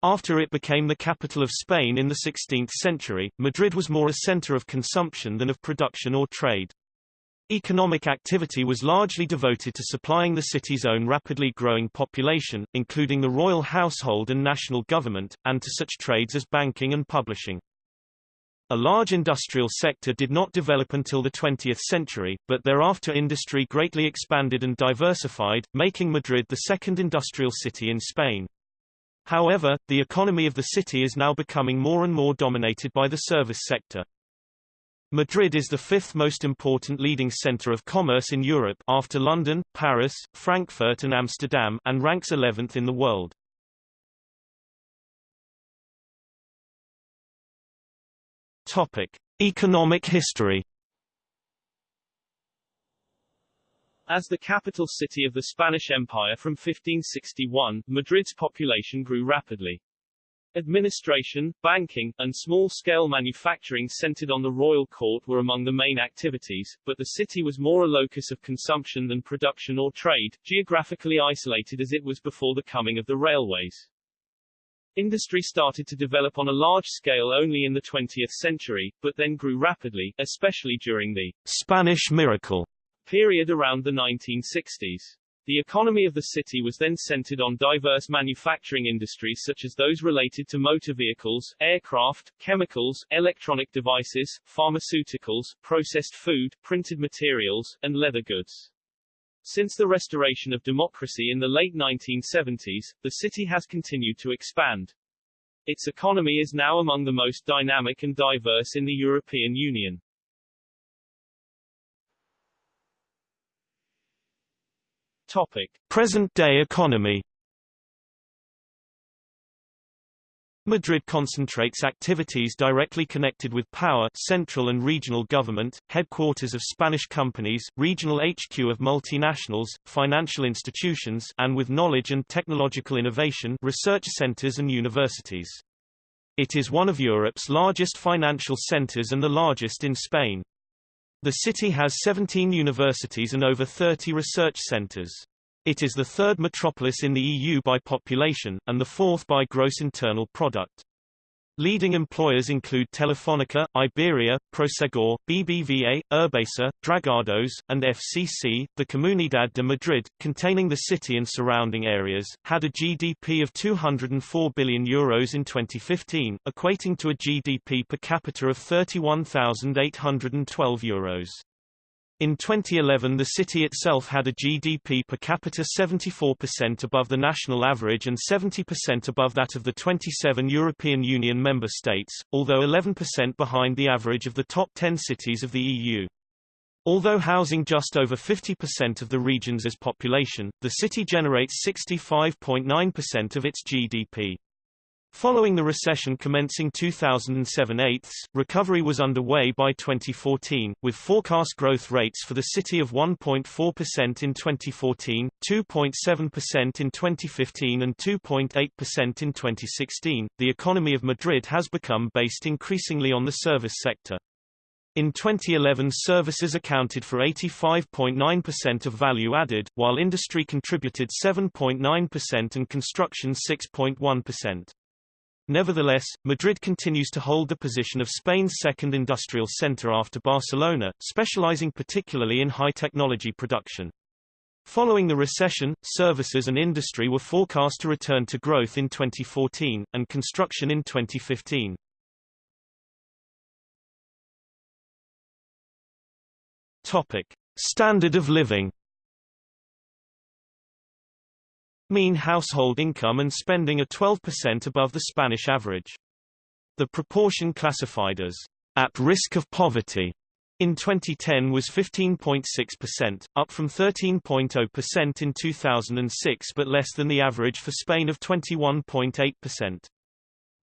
After it became the capital of Spain in the 16th century, Madrid was more a center of consumption than of production or trade. Economic activity was largely devoted to supplying the city's own rapidly growing population, including the royal household and national government, and to such trades as banking and publishing. A large industrial sector did not develop until the 20th century, but thereafter industry greatly expanded and diversified, making Madrid the second industrial city in Spain. However, the economy of the city is now becoming more and more dominated by the service sector. Madrid is the fifth most important leading center of commerce in Europe after London, Paris, Frankfurt and Amsterdam and ranks 11th in the world. Topic: Economic history As the capital city of the Spanish Empire from 1561, Madrid's population grew rapidly. Administration, banking, and small-scale manufacturing centered on the royal court were among the main activities, but the city was more a locus of consumption than production or trade, geographically isolated as it was before the coming of the railways. Industry started to develop on a large scale only in the 20th century, but then grew rapidly, especially during the Spanish miracle period around the 1960s. The economy of the city was then centered on diverse manufacturing industries such as those related to motor vehicles, aircraft, chemicals, electronic devices, pharmaceuticals, processed food, printed materials, and leather goods. Since the restoration of democracy in the late 1970s, the city has continued to expand. Its economy is now among the most dynamic and diverse in the European Union. Present-day economy Madrid concentrates activities directly connected with power central and regional government, headquarters of Spanish companies, regional HQ of multinationals, financial institutions and with knowledge and technological innovation research centers and universities. It is one of Europe's largest financial centers and the largest in Spain. The city has 17 universities and over 30 research centers. It is the third metropolis in the EU by population, and the fourth by gross internal product. Leading employers include Telefónica, Iberia, Prosegur, BBVA, Urbaser, Dragados, and FCC. The Comunidad de Madrid, containing the city and surrounding areas, had a GDP of 204 billion euros in 2015, equating to a GDP per capita of 31,812 euros. In 2011 the city itself had a GDP per capita 74% above the national average and 70% above that of the 27 European Union member states, although 11% behind the average of the top 10 cities of the EU. Although housing just over 50% of the region's population, the city generates 65.9% of its GDP. Following the recession commencing 2007 eighths, recovery was underway by 2014, with forecast growth rates for the city of 1.4% in 2014, 2.7% in 2015 and 2.8% in 2016. The economy of Madrid has become based increasingly on the service sector. In 2011 services accounted for 85.9% of value added, while industry contributed 7.9% and construction 6.1%. Nevertheless, Madrid continues to hold the position of Spain's second industrial center after Barcelona, specializing particularly in high-technology production. Following the recession, services and industry were forecast to return to growth in 2014, and construction in 2015. Topic. Standard of living Mean household income and spending are 12% above the Spanish average. The proportion classified as at risk of poverty in 2010 was 15.6%, up from 13.0% in 2006 but less than the average for Spain of 21.8%.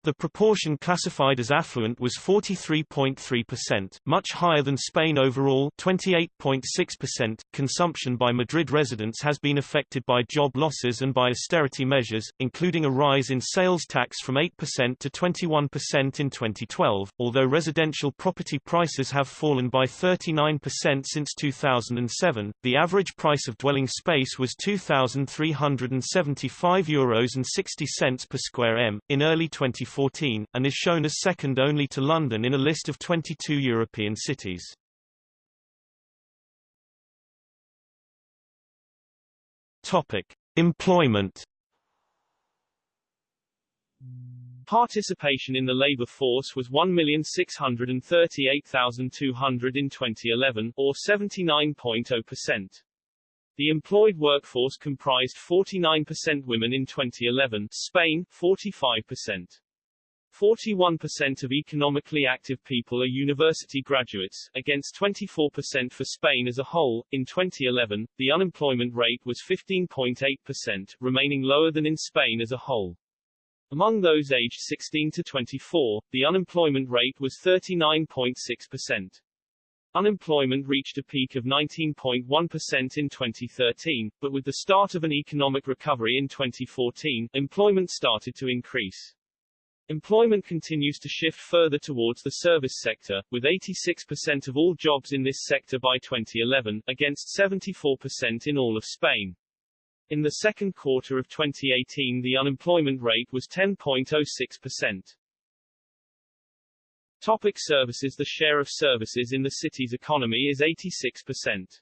The proportion classified as affluent was 43.3%, much higher than Spain overall 28.6%. Consumption by Madrid residents has been affected by job losses and by austerity measures, including a rise in sales tax from 8% to 21% in 2012, although residential property prices have fallen by 39% since 2007. The average price of dwelling space was €2,375 Euros and 60 cents per square m in early 2014 2014, and is shown as second only to London in a list of 22 European cities. Topic: Employment. Participation in the labor force was 1,638,200 in 2011, or 79.0%. The employed workforce comprised 49% women in 2011, Spain 45%. 41% of economically active people are university graduates, against 24% for Spain as a whole. In 2011, the unemployment rate was 15.8%, remaining lower than in Spain as a whole. Among those aged 16 to 24, the unemployment rate was 39.6%. Unemployment reached a peak of 19.1% in 2013, but with the start of an economic recovery in 2014, employment started to increase. Employment continues to shift further towards the service sector, with 86% of all jobs in this sector by 2011, against 74% in all of Spain. In the second quarter of 2018 the unemployment rate was 10.06%. Topic services The share of services in the city's economy is 86%.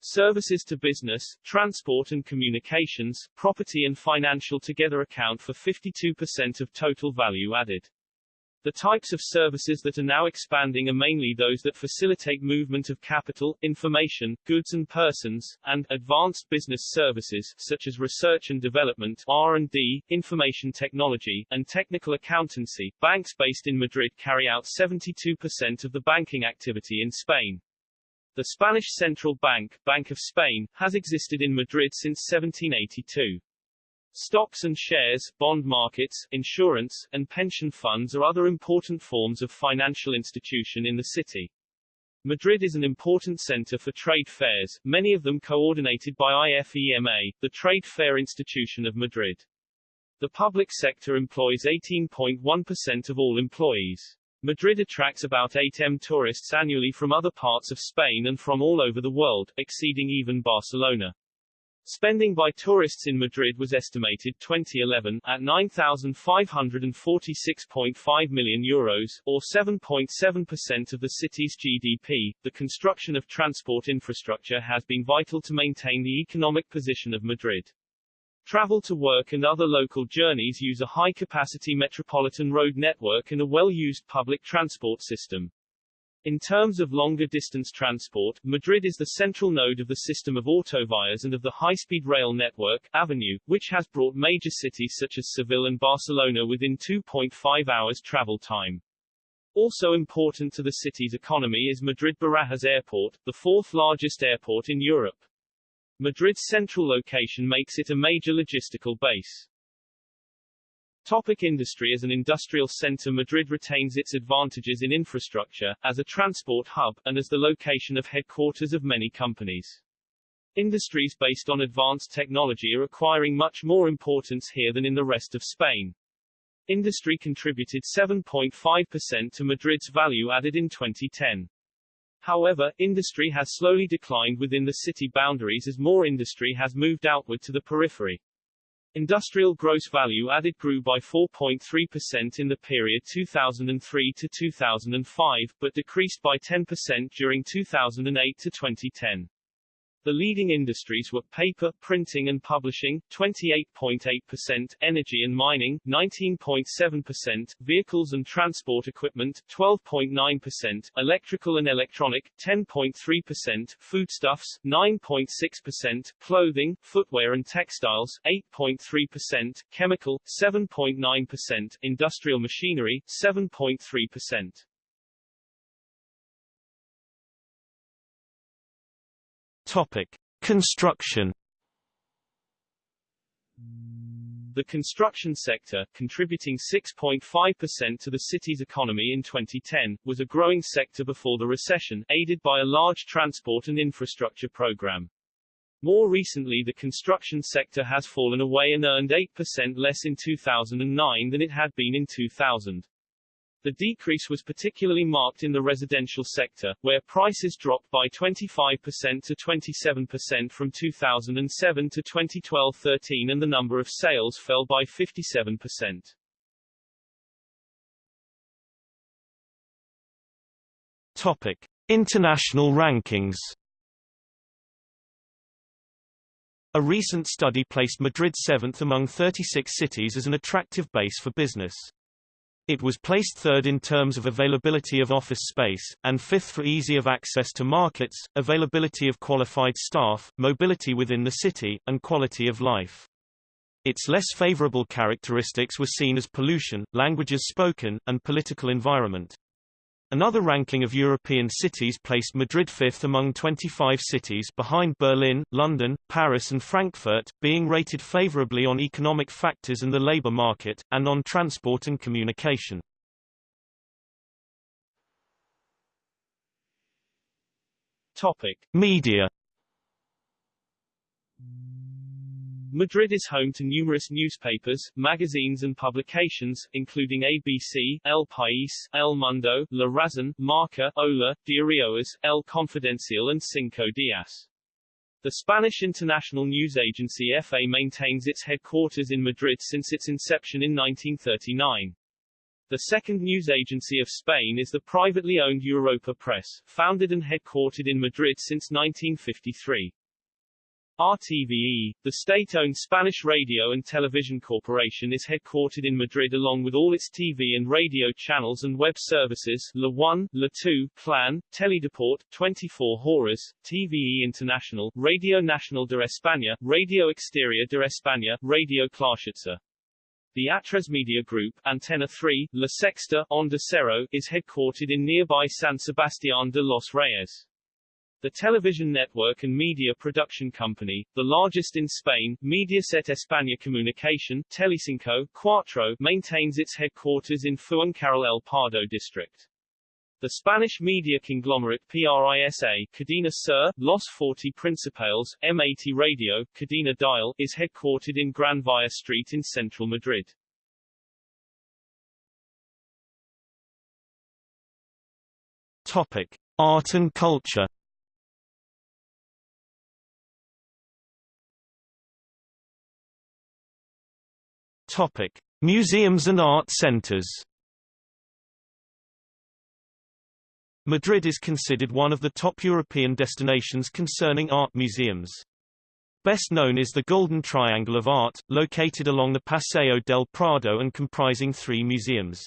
Services to business, transport and communications, property and financial together account for 52% of total value added. The types of services that are now expanding are mainly those that facilitate movement of capital, information, goods and persons, and advanced business services such as research and development R&D, information technology, and technical accountancy. Banks based in Madrid carry out 72% of the banking activity in Spain. The Spanish Central Bank, Bank of Spain, has existed in Madrid since 1782. Stocks and shares, bond markets, insurance, and pension funds are other important forms of financial institution in the city. Madrid is an important center for trade fairs, many of them coordinated by IFEMA, the Trade Fair Institution of Madrid. The public sector employs 18.1% of all employees. Madrid attracts about 8 m tourists annually from other parts of Spain and from all over the world, exceeding even Barcelona. Spending by tourists in Madrid was estimated 2011 at 9,546.5 million euros, or 7.7% of the city's GDP. The construction of transport infrastructure has been vital to maintain the economic position of Madrid. Travel to work and other local journeys use a high-capacity metropolitan road network and a well-used public transport system. In terms of longer-distance transport, Madrid is the central node of the system of autovías and of the high-speed rail network, Avenue, which has brought major cities such as Seville and Barcelona within 2.5 hours travel time. Also important to the city's economy is Madrid-Barajas Airport, the fourth largest airport in Europe. Madrid's central location makes it a major logistical base. Topic industry As an industrial center Madrid retains its advantages in infrastructure, as a transport hub, and as the location of headquarters of many companies. Industries based on advanced technology are acquiring much more importance here than in the rest of Spain. Industry contributed 7.5% to Madrid's value added in 2010. However, industry has slowly declined within the city boundaries as more industry has moved outward to the periphery. Industrial gross value added grew by 4.3% in the period 2003 to 2005, but decreased by 10% during 2008 to 2010. The leading industries were paper, printing and publishing, 28.8%, energy and mining, 19.7%, vehicles and transport equipment, 12.9%, electrical and electronic, 10.3%, foodstuffs, 9.6%, clothing, footwear and textiles, 8.3%, chemical, 7.9%, industrial machinery, 7.3%. Topic: Construction. The construction sector, contributing 6.5% to the city's economy in 2010, was a growing sector before the recession, aided by a large transport and infrastructure program. More recently the construction sector has fallen away and earned 8% less in 2009 than it had been in 2000. The decrease was particularly marked in the residential sector, where prices dropped by 25% to 27% from 2007 to 2012-13 and the number of sales fell by 57%. Topic: International rankings. A recent study placed Madrid seventh among 36 cities as an attractive base for business. It was placed third in terms of availability of office space, and fifth for easy of access to markets, availability of qualified staff, mobility within the city, and quality of life. Its less favorable characteristics were seen as pollution, languages spoken, and political environment. Another ranking of European cities placed Madrid fifth among 25 cities behind Berlin, London, Paris and Frankfurt, being rated favorably on economic factors and the labor market, and on transport and communication. Topic. Media Madrid is home to numerous newspapers, magazines and publications, including ABC, El País, El Mundo, La Razón, Marca, Hola, Diarios, El Confidencial and Cinco Días. The Spanish international news agency EFE maintains its headquarters in Madrid since its inception in 1939. The second news agency of Spain is the privately owned Europa Press, founded and headquartered in Madrid since 1953. RTVE, the state-owned Spanish radio and television corporation is headquartered in Madrid along with all its TV and radio channels and web services La 1, La 2, Clan, Teledeporte, 24 Horas, TVE International, Radio Nacional de España, Radio Exterior de España, Radio Clarschitzer. The Atresmedia Group, Antena 3, La Sexta, Onda Cero, is headquartered in nearby San Sebastián de los Reyes. The television network and media production company, the largest in Spain, Mediaset España Comunicación, Telecinco, Cuatro, maintains its headquarters in Fuencarral El Pardo district. The Spanish media conglomerate PRISA, Cadena Ser, Los 40 Principales, M80 Radio, Cadena Dial, is headquartered in Gran Via Street in central Madrid. Topic: Art and culture. Topic: Museums and art centers. Madrid is considered one of the top European destinations concerning art museums. Best known is the Golden Triangle of Art, located along the Paseo del Prado and comprising three museums.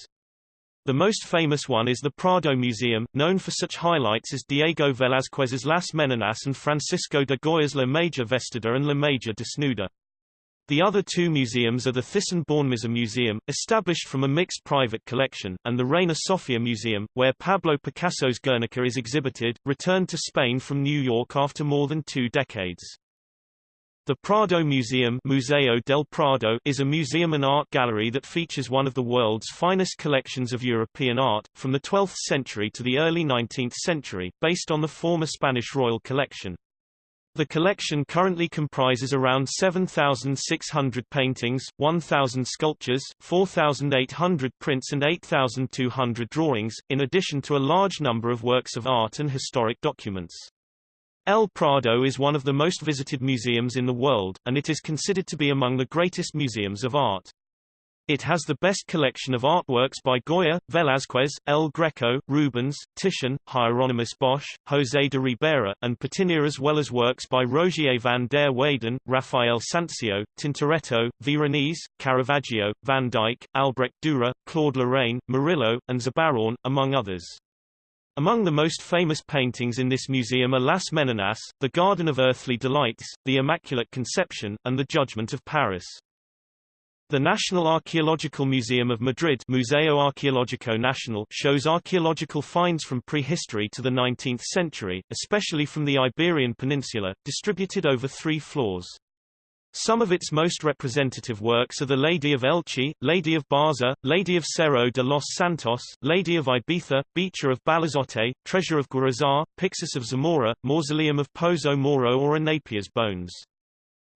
The most famous one is the Prado Museum, known for such highlights as Diego Velázquez's Las Meninas and Francisco de Goya's La Maja Vestida and La Maja Desnuda. The other two museums are the Thyssen-Bornemisza Museum, established from a mixed private collection, and the Reina Sofia Museum, where Pablo Picasso's Guernica is exhibited, returned to Spain from New York after more than two decades. The Prado Museum Museo del Prado is a museum and art gallery that features one of the world's finest collections of European art, from the 12th century to the early 19th century, based on the former Spanish royal collection. The collection currently comprises around 7,600 paintings, 1,000 sculptures, 4,800 prints and 8,200 drawings, in addition to a large number of works of art and historic documents. El Prado is one of the most visited museums in the world, and it is considered to be among the greatest museums of art. It has the best collection of artworks by Goya, Velázquez, El Greco, Rubens, Titian, Hieronymus Bosch, José de Ribera, and Patinir as well as works by Rogier van der Weyden, Raphael Sanzio, Tintoretto, Veronese, Caravaggio, Van Dyck, Albrecht Dürer, Claude Lorraine, Murillo, and Zurbarán, among others. Among the most famous paintings in this museum are Las Meninas, The Garden of Earthly Delights, The Immaculate Conception, and The Judgment of Paris. The National Archaeological Museum of Madrid Museo Arqueológico Nacional shows archaeological finds from prehistory to the 19th century, especially from the Iberian Peninsula, distributed over three floors. Some of its most representative works are the Lady of Elche, Lady of Baza, Lady of Cerro de los Santos, Lady of Ibiza, Bicha of Balazote, Treasure of Guarazar, Pyxis of Zamora, Mausoleum of Pozo Moro or a Napier's bones.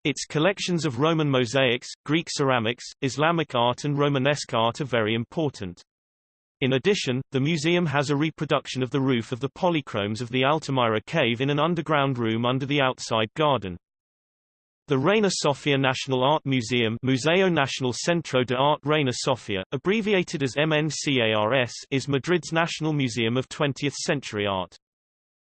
Its collections of Roman mosaics, Greek ceramics, Islamic art and Romanesque art are very important. In addition, the museum has a reproduction of the roof of the polychromes of the Altamira cave in an underground room under the outside garden. The Reina Sofia National Art Museum Museo Nacional Centro de Arte Reina Sofia, abbreviated as MNCARS is Madrid's national museum of 20th-century art.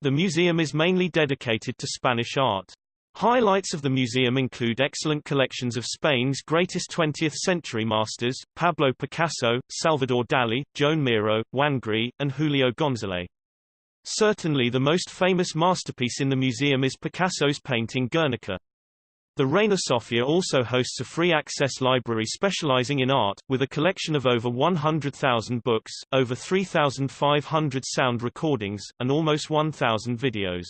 The museum is mainly dedicated to Spanish art. Highlights of the museum include excellent collections of Spain's greatest 20th-century masters, Pablo Picasso, Salvador Dali, Joan Miró, Juan Gris, and Julio González. Certainly the most famous masterpiece in the museum is Picasso's painting Guernica. The Reina Sofia also hosts a free-access library specializing in art, with a collection of over 100,000 books, over 3,500 sound recordings, and almost 1,000 videos.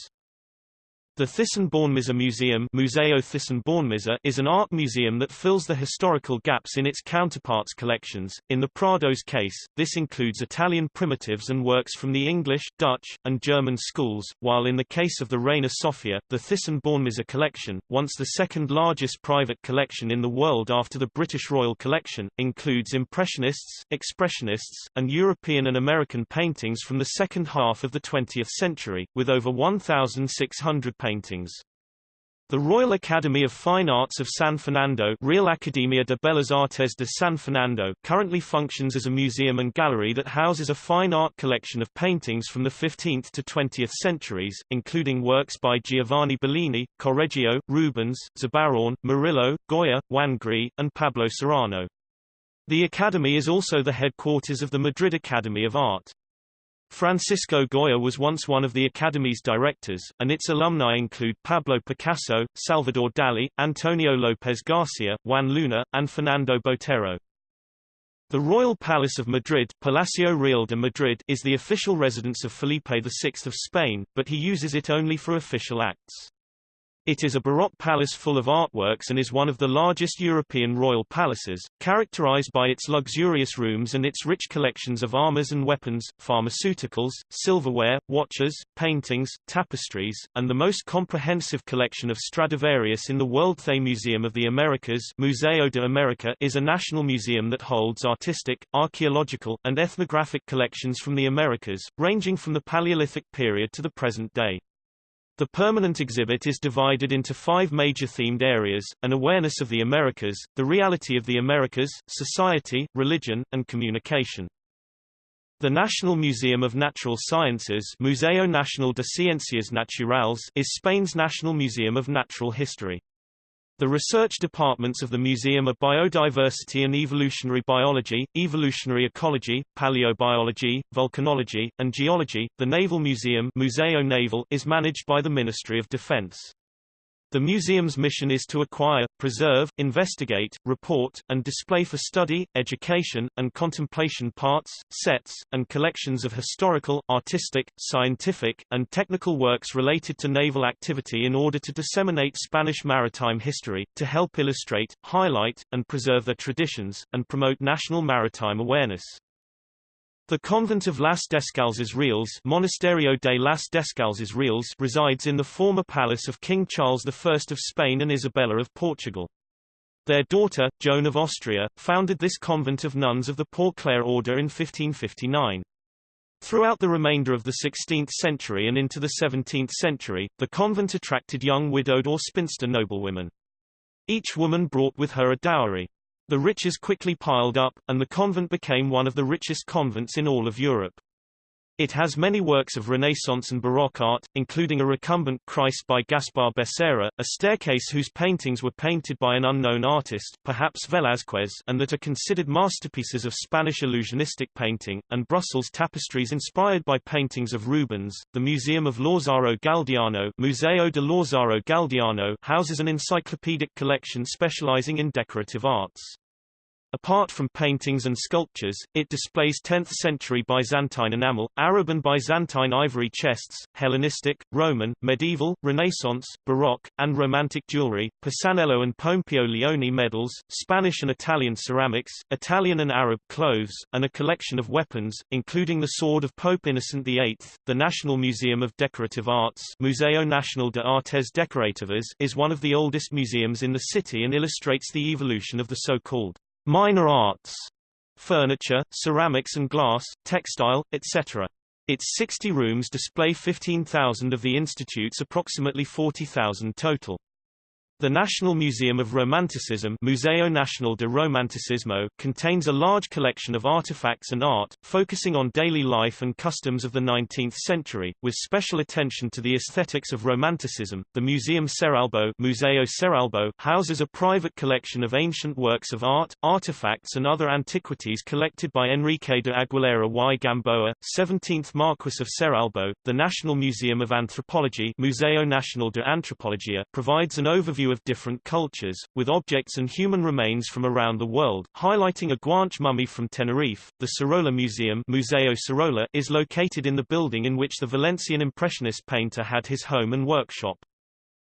The Thyssen-Bornemisza Museum Museo Thyssen-Bornemisza is an art museum that fills the historical gaps in its counterparts' collections. In the Prado's case, this includes Italian primitives and works from the English, Dutch, and German schools, while in the case of the Reina Sofia, the Thyssen-Bornemisza collection, once the second largest private collection in the world after the British Royal Collection, includes Impressionists, Expressionists, and European and American paintings from the second half of the 20th century, with over 1,600 paintings paintings. The Royal Academy of Fine Arts of San Fernando Real Academia de Bellas Artes de San Fernando currently functions as a museum and gallery that houses a fine art collection of paintings from the 15th to 20th centuries, including works by Giovanni Bellini, Correggio, Rubens, Zurbarán, Murillo, Goya, Juan Gris, and Pablo Serrano. The Academy is also the headquarters of the Madrid Academy of Art. Francisco Goya was once one of the Academy's directors, and its alumni include Pablo Picasso, Salvador Dali, Antonio López Garcia, Juan Luna, and Fernando Botero. The Royal Palace of Madrid Palacio Real de Madrid is the official residence of Felipe VI of Spain, but he uses it only for official acts. It is a Baroque palace full of artworks and is one of the largest European royal palaces, characterized by its luxurious rooms and its rich collections of armors and weapons, pharmaceuticals, silverware, watches, paintings, tapestries, and the most comprehensive collection of Stradivarius in the Worldthe Museum of the Americas Museo de America is a national museum that holds artistic, archaeological, and ethnographic collections from the Americas, ranging from the Paleolithic period to the present day. The permanent exhibit is divided into five major themed areas, an awareness of the Americas, the reality of the Americas, society, religion, and communication. The National Museum of Natural Sciences Museo Nacional de Ciencias Naturales is Spain's national museum of natural history. The research departments of the museum are biodiversity and evolutionary biology, evolutionary ecology, paleobiology, volcanology, and geology. The Naval Museum Museo Naval is managed by the Ministry of Defense. The museum's mission is to acquire, preserve, investigate, report, and display for study, education, and contemplation parts, sets, and collections of historical, artistic, scientific, and technical works related to naval activity in order to disseminate Spanish maritime history, to help illustrate, highlight, and preserve their traditions, and promote national maritime awareness. The convent of Las Descalzas Reales Monasterio de las Descalzas Reales resides in the former palace of King Charles I of Spain and Isabella of Portugal. Their daughter, Joan of Austria, founded this convent of nuns of the Poor Clare order in 1559. Throughout the remainder of the 16th century and into the 17th century, the convent attracted young widowed or spinster noblewomen. Each woman brought with her a dowry. The riches quickly piled up, and the convent became one of the richest convents in all of Europe. It has many works of Renaissance and Baroque art, including a recumbent Christ by Gaspar Becerra, a staircase whose paintings were painted by an unknown artist, perhaps Velázquez, and that are considered masterpieces of Spanish illusionistic painting, and Brussels tapestries inspired by paintings of Rubens. The Museum of Lázaro Galdiano, Museo de Lázaro Galdiano houses an encyclopedic collection specializing in decorative arts. Apart from paintings and sculptures, it displays 10th-century Byzantine enamel, Arab and Byzantine ivory chests, Hellenistic, Roman, medieval, Renaissance, Baroque, and Romantic jewelry, Pisanello and Pompeo Leoni medals, Spanish and Italian ceramics, Italian and Arab clothes, and a collection of weapons, including the sword of Pope Innocent VIII. The National Museum of Decorative Arts Museo Nacional de Artes Decorativas is one of the oldest museums in the city and illustrates the evolution of the so-called minor arts, furniture, ceramics and glass, textile, etc. Its 60 rooms display 15,000 of the institute's approximately 40,000 total. The National Museum of Romanticism Museo Nacional de Romanticismo contains a large collection of artifacts and art, focusing on daily life and customs of the 19th century, with special attention to the aesthetics of Romanticism. The Museum Cerralbo Museo Cerralbo houses a private collection of ancient works of art, artifacts and other antiquities collected by Enrique de Aguilera y Gamboa, 17th Marquis of Cerralbo. The National Museum of Anthropology Museo Nacional de Antropología provides an overview of different cultures, with objects and human remains from around the world, highlighting a Guanche mummy from Tenerife. The Sorolla Museum Museo Sorolla is located in the building in which the Valencian Impressionist painter had his home and workshop.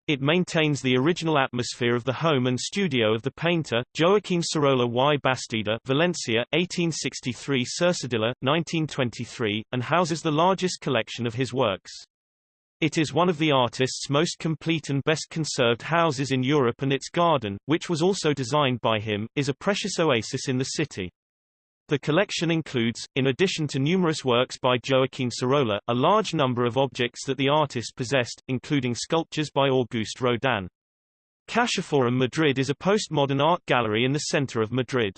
It maintains the original atmosphere of the home and studio of the painter, Joaquín Sorolla y Bastida Valencia, 1863 Cercedilla, 1923, and houses the largest collection of his works. It is one of the artist's most complete and best conserved houses in Europe and its garden, which was also designed by him, is a precious oasis in the city. The collection includes, in addition to numerous works by Joaquín Sorolla, a large number of objects that the artist possessed, including sculptures by Auguste Rodin. CaixaForum Madrid is a postmodern art gallery in the center of Madrid.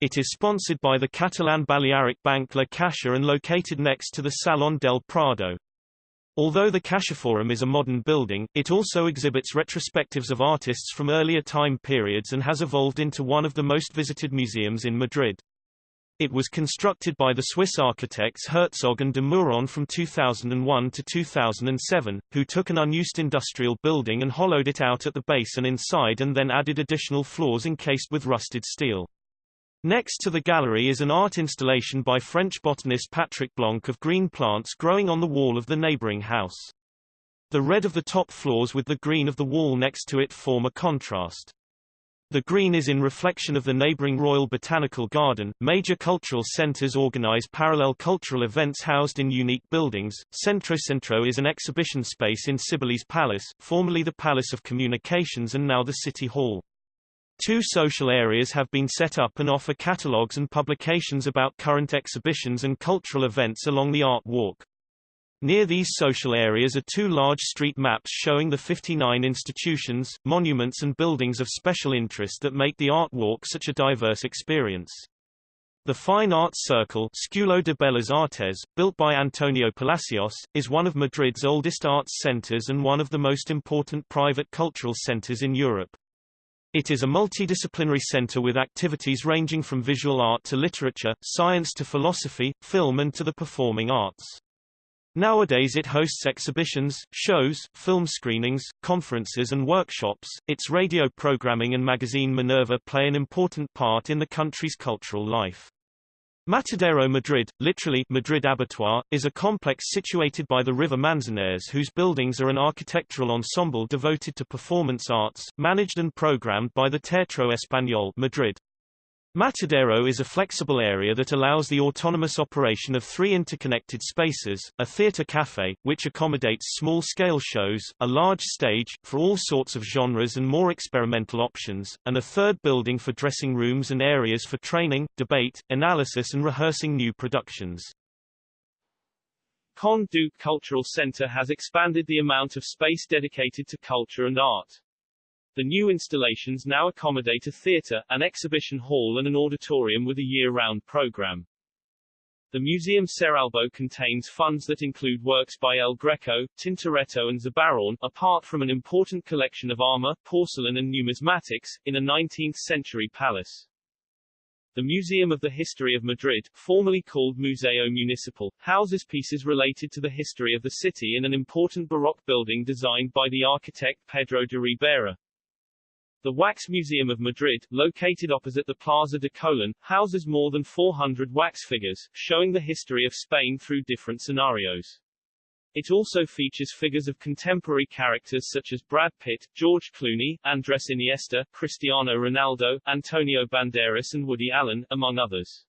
It is sponsored by the Catalan Balearic Bank La Caixa and located next to the Salón del Prado. Although the CaixaForum is a modern building, it also exhibits retrospectives of artists from earlier time periods and has evolved into one of the most visited museums in Madrid. It was constructed by the Swiss architects Herzog and de Meuron from 2001 to 2007, who took an unused industrial building and hollowed it out at the base and inside and then added additional floors encased with rusted steel. Next to the gallery is an art installation by French botanist Patrick Blanc of green plants growing on the wall of the neighboring house. The red of the top floors with the green of the wall next to it form a contrast. The green is in reflection of the neighboring Royal Botanical Garden. Major cultural centers organize parallel cultural events housed in unique buildings. Centro Centro is an exhibition space in Cibeles Palace, formerly the Palace of Communications and now the City Hall. Two social areas have been set up and offer catalogues and publications about current exhibitions and cultural events along the Art Walk. Near these social areas are two large street maps showing the 59 institutions, monuments and buildings of special interest that make the Art Walk such a diverse experience. The Fine Arts Circle Círculo de Bellas Artes, built by Antonio Palacios, is one of Madrid's oldest arts centers and one of the most important private cultural centers in Europe. It is a multidisciplinary center with activities ranging from visual art to literature, science to philosophy, film and to the performing arts. Nowadays it hosts exhibitions, shows, film screenings, conferences and workshops. Its radio programming and magazine Minerva play an important part in the country's cultural life. Matadero Madrid, literally Madrid Abattoir, is a complex situated by the river Manzanares whose buildings are an architectural ensemble devoted to performance arts, managed and programmed by the Teatro Español Madrid. Matadero is a flexible area that allows the autonomous operation of three interconnected spaces, a theater cafe, which accommodates small-scale shows, a large stage, for all sorts of genres and more experimental options, and a third building for dressing rooms and areas for training, debate, analysis and rehearsing new productions. Conde Duque Cultural Center has expanded the amount of space dedicated to culture and art. The new installations now accommodate a theater, an exhibition hall and an auditorium with a year-round program. The Museum Cerralbo contains funds that include works by El Greco, Tintoretto and Zurbarán, apart from an important collection of armor, porcelain and numismatics, in a 19th-century palace. The Museum of the History of Madrid, formerly called Museo Municipal, houses pieces related to the history of the city in an important Baroque building designed by the architect Pedro de Ribera. The Wax Museum of Madrid, located opposite the Plaza de Colón, houses more than 400 wax figures, showing the history of Spain through different scenarios. It also features figures of contemporary characters such as Brad Pitt, George Clooney, Andres Iniesta, Cristiano Ronaldo, Antonio Banderas and Woody Allen, among others.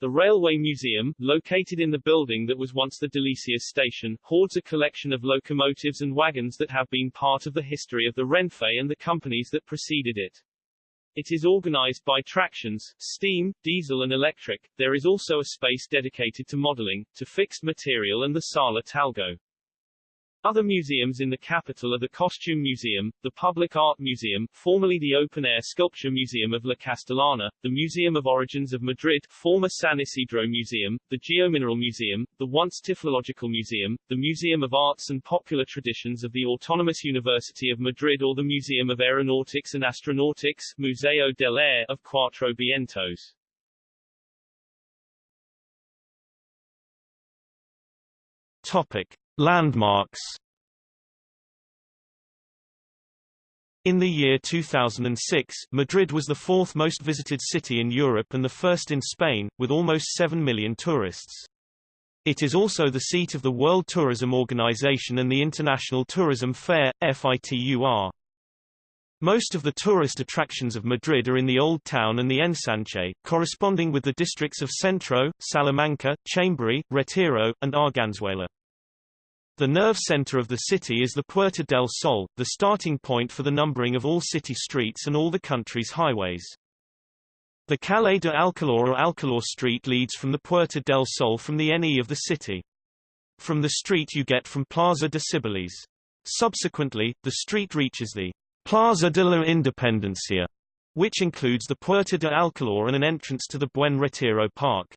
The Railway Museum, located in the building that was once the Delicias station, hoards a collection of locomotives and wagons that have been part of the history of the Renfe and the companies that preceded it. It is organized by tractions, steam, diesel and electric. There is also a space dedicated to modeling, to fixed material and the Sala Talgo. Other museums in the capital are the Costume Museum, the Public Art Museum, formerly the Open Air Sculpture Museum of La Castellana, the Museum of Origins of Madrid, former San Isidro Museum, the Geomineral Museum, the once Typhlological Museum, the Museum of Arts and Popular Traditions of the Autonomous University of Madrid or the Museum of Aeronautics and Astronautics, Museo del Aire of Cuatro Vientos. Topic. Landmarks In the year 2006, Madrid was the fourth most visited city in Europe and the first in Spain, with almost 7 million tourists. It is also the seat of the World Tourism Organization and the International Tourism Fair, FITUR. Most of the tourist attractions of Madrid are in the Old Town and the Ensanche, corresponding with the districts of Centro, Salamanca, Chamberí, Retiro, and Arganzuela. The nerve center of the city is the Puerta del Sol, the starting point for the numbering of all city streets and all the country's highways. The Calle de Alcalá or Alcalá Street leads from the Puerta del Sol from the NE of the city. From the street you get from Plaza de Cibeles. Subsequently, the street reaches the Plaza de la Independencia, which includes the Puerta de Alcalá and an entrance to the Buen Retiro Park.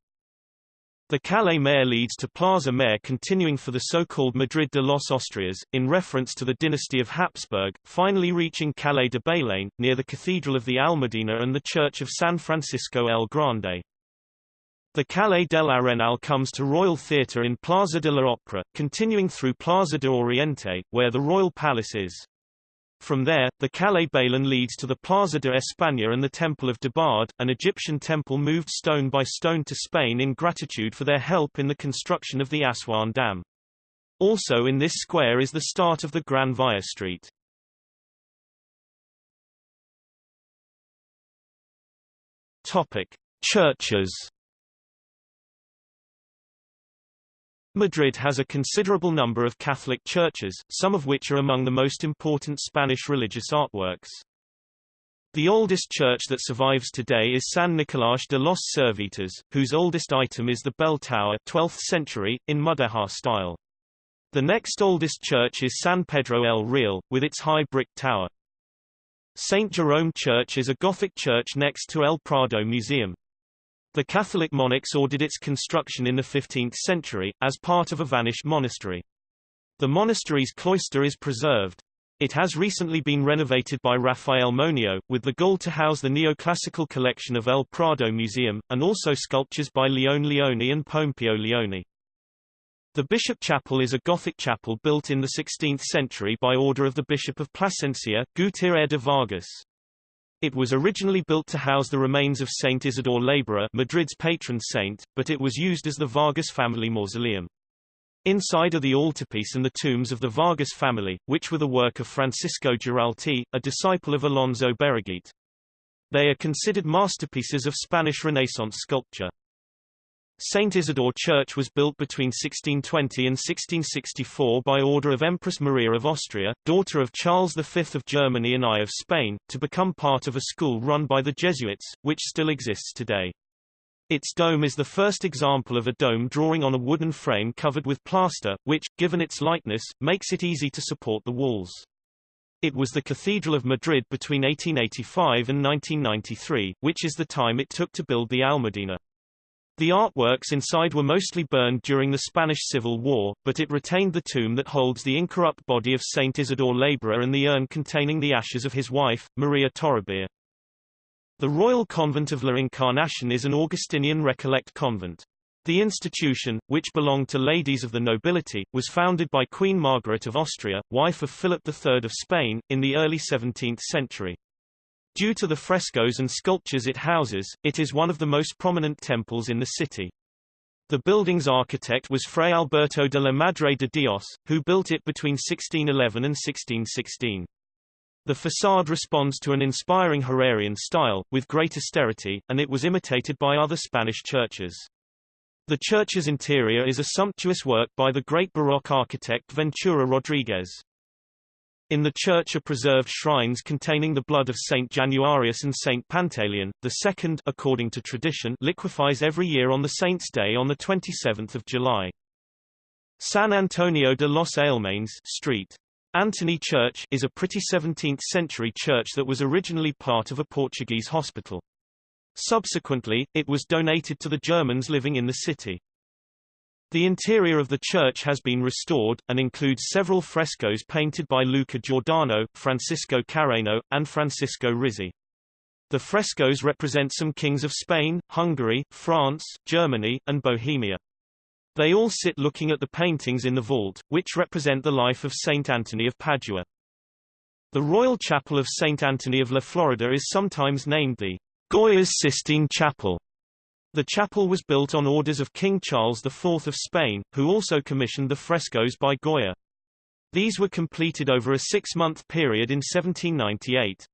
The Calle Mayor leads to Plaza Mayor continuing for the so-called Madrid de los Austrias, in reference to the dynasty of Habsburg, finally reaching Calle de Bailén, near the Cathedral of the Almudena and the Church of San Francisco el Grande. The Calle del Arenal comes to Royal Theatre in Plaza de la Opera, continuing through Plaza de Oriente, where the Royal Palace is. From there, the Calle Bailén leads to the Plaza de España and the Temple of Debod, an Egyptian temple moved stone by stone to Spain in gratitude for their help in the construction of the Aswan Dam. Also in this square is the start of the Gran Via Street. Topic: Churches. Madrid has a considerable number of Catholic churches, some of which are among the most important Spanish religious artworks. The oldest church that survives today is San Nicolás de los Servitas, whose oldest item is the bell tower 12th century, in Mudéjar style. The next oldest church is San Pedro el Real, with its high brick tower. St. Jerome Church is a Gothic church next to El Prado Museum. The Catholic monarchs ordered its construction in the 15th century, as part of a vanished monastery. The monastery's cloister is preserved. It has recently been renovated by Rafael Moneo, with the goal to house the neoclassical collection of El Prado Museum, and also sculptures by Leone Leoni and Pompeo Leoni. The Bishop Chapel is a Gothic chapel built in the 16th century by order of the Bishop of Plasencia, Gutierre de Vargas. It was originally built to house the remains of Saint Isidore Laborer Madrid's patron saint, but it was used as the Vargas family mausoleum. Inside are the altarpiece and the tombs of the Vargas family, which were the work of Francisco Giralte, a disciple of Alonso Berruguete. They are considered masterpieces of Spanish Renaissance sculpture. St. Isidore Church was built between 1620 and 1664 by order of Empress Maria of Austria, daughter of Charles V of Germany and I of Spain, to become part of a school run by the Jesuits, which still exists today. Its dome is the first example of a dome drawing on a wooden frame covered with plaster, which, given its lightness, makes it easy to support the walls. It was the Cathedral of Madrid between 1885 and 1993, which is the time it took to build the Almudena. The artworks inside were mostly burned during the Spanish Civil War, but it retained the tomb that holds the incorrupt body of Saint Isidore Laborer and the urn containing the ashes of his wife, Maria Toribia. The Royal Convent of La Encarnacion is an Augustinian Recollect convent. The institution, which belonged to ladies of the nobility, was founded by Queen Margaret of Austria, wife of Philip III of Spain, in the early 17th century. Due to the frescoes and sculptures it houses, it is one of the most prominent temples in the city. The building's architect was Fray Alberto de la Madre de Dios, who built it between 1611 and 1616. The facade responds to an inspiring Herrerian style, with great austerity, and it was imitated by other Spanish churches. The church's interior is a sumptuous work by the great Baroque architect Ventura Rodriguez. In the church are preserved shrines containing the blood of Saint Januarius and Saint Pantaleon. The second, according to tradition, liquefies every year on the saint's day on the 27th of July. San Antonio de los Alemanes Street. Antony Church is a pretty 17th-century church that was originally part of a Portuguese hospital. Subsequently, it was donated to the Germans living in the city. The interior of the church has been restored, and includes several frescoes painted by Luca Giordano, Francisco Carreno, and Francisco Rizzi. The frescoes represent some kings of Spain, Hungary, France, Germany, and Bohemia. They all sit looking at the paintings in the vault, which represent the life of Saint Anthony of Padua. The Royal Chapel of Saint Anthony of La Florida is sometimes named the Goya's Sistine Chapel the chapel was built on orders of King Charles IV of Spain, who also commissioned the frescoes by Goya. These were completed over a six-month period in 1798.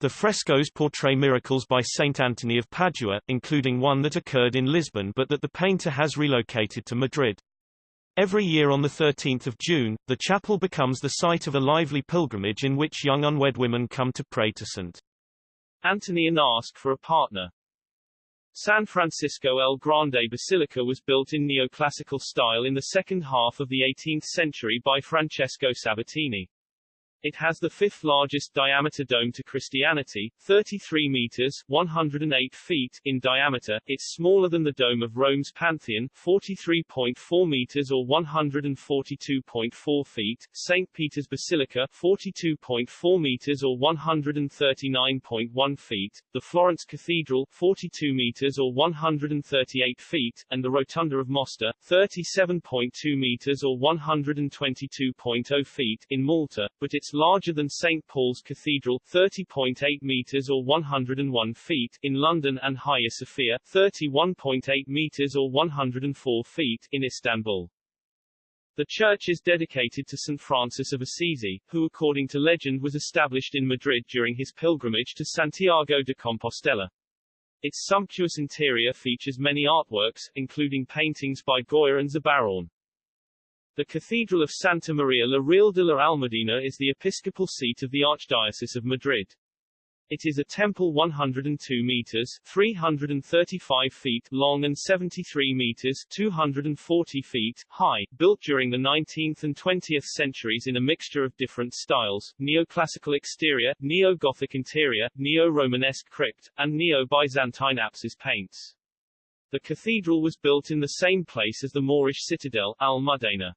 The frescoes portray miracles by Saint Anthony of Padua, including one that occurred in Lisbon but that the painter has relocated to Madrid. Every year on 13 June, the chapel becomes the site of a lively pilgrimage in which young unwed women come to pray to St. Anthony and ask for a partner. San Francisco El Grande Basilica was built in neoclassical style in the second half of the 18th century by Francesco Sabatini. It has the fifth largest diameter dome to Christianity, 33 meters 108 feet in diameter. It's smaller than the dome of Rome's Pantheon, 43.4 meters or 142.4 feet, St. Peter's Basilica, 42.4 meters or 139.1 feet, the Florence Cathedral, 42 meters or 138 feet, and the Rotunda of Mosta, 37.2 meters or 122.0 feet in Malta, but its larger than St. Paul's Cathedral 30.8 meters or 101 feet in London and Hagia Sophia 31.8 meters or 104 feet in Istanbul. The church is dedicated to St. Francis of Assisi, who according to legend was established in Madrid during his pilgrimage to Santiago de Compostela. Its sumptuous interior features many artworks, including paintings by Goya and Zurbarán. The Cathedral of Santa Maria la Real de la Almudena is the episcopal seat of the Archdiocese of Madrid. It is a temple 102 meters 335 feet long and 73 meters 240 feet high, built during the 19th and 20th centuries in a mixture of different styles, neoclassical exterior, neo-Gothic interior, neo-Romanesque crypt, and neo-Byzantine apsis paints. The cathedral was built in the same place as the Moorish citadel, Al-Mudena.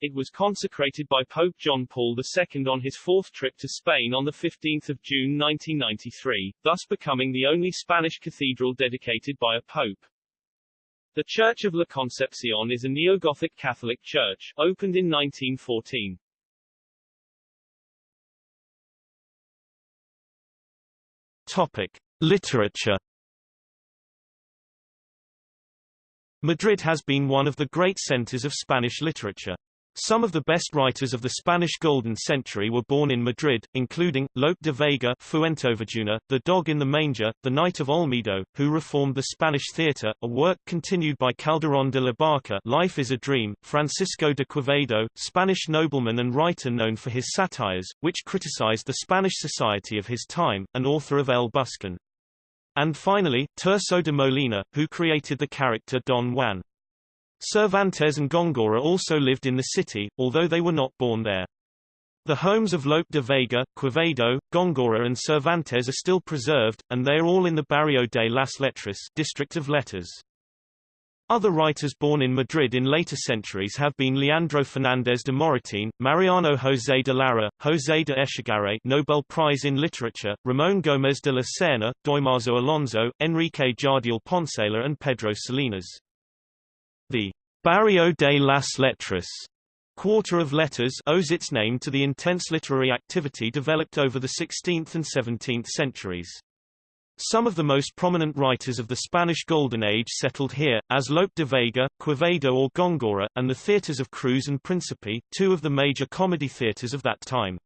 It was consecrated by Pope John Paul II on his fourth trip to Spain on 15 June 1993, thus becoming the only Spanish cathedral dedicated by a pope. The Church of La Concepcion is a neo-Gothic Catholic church, opened in 1914. Topic. Literature Madrid has been one of the great centers of Spanish literature. Some of the best writers of the Spanish Golden Century were born in Madrid, including, Lope de Vega Fuenteovejuna, The Dog in the Manger, The Knight of Olmedo, who reformed the Spanish theatre, a work continued by Calderón de la Barca Life is a Dream, Francisco de Quevedo, Spanish nobleman and writer known for his satires, which criticized the Spanish society of his time, and author of El Buscón. And finally, Tirso de Molina, who created the character Don Juan. Cervantes and Góngora also lived in the city, although they were not born there. The homes of Lope de Vega, Quevedo, Góngora and Cervantes are still preserved, and they are all in the Barrio de las Letras district of letters. Other writers born in Madrid in later centuries have been Leandro Fernández de Moratín, Mariano José de Larra, José de Echegaray Nobel Prize in Literature, Ramón Gómez de la Serna, Dámaso Alonso, Enrique Jardiel Poncela and Pedro Salinas. Barrio de las Letras Quarter of Letters owes its name to the intense literary activity developed over the 16th and 17th centuries. Some of the most prominent writers of the Spanish Golden Age settled here, as Lope de Vega, Quevedo or Góngora, and the theatres of Cruz and Principe, two of the major comedy theatres of that time.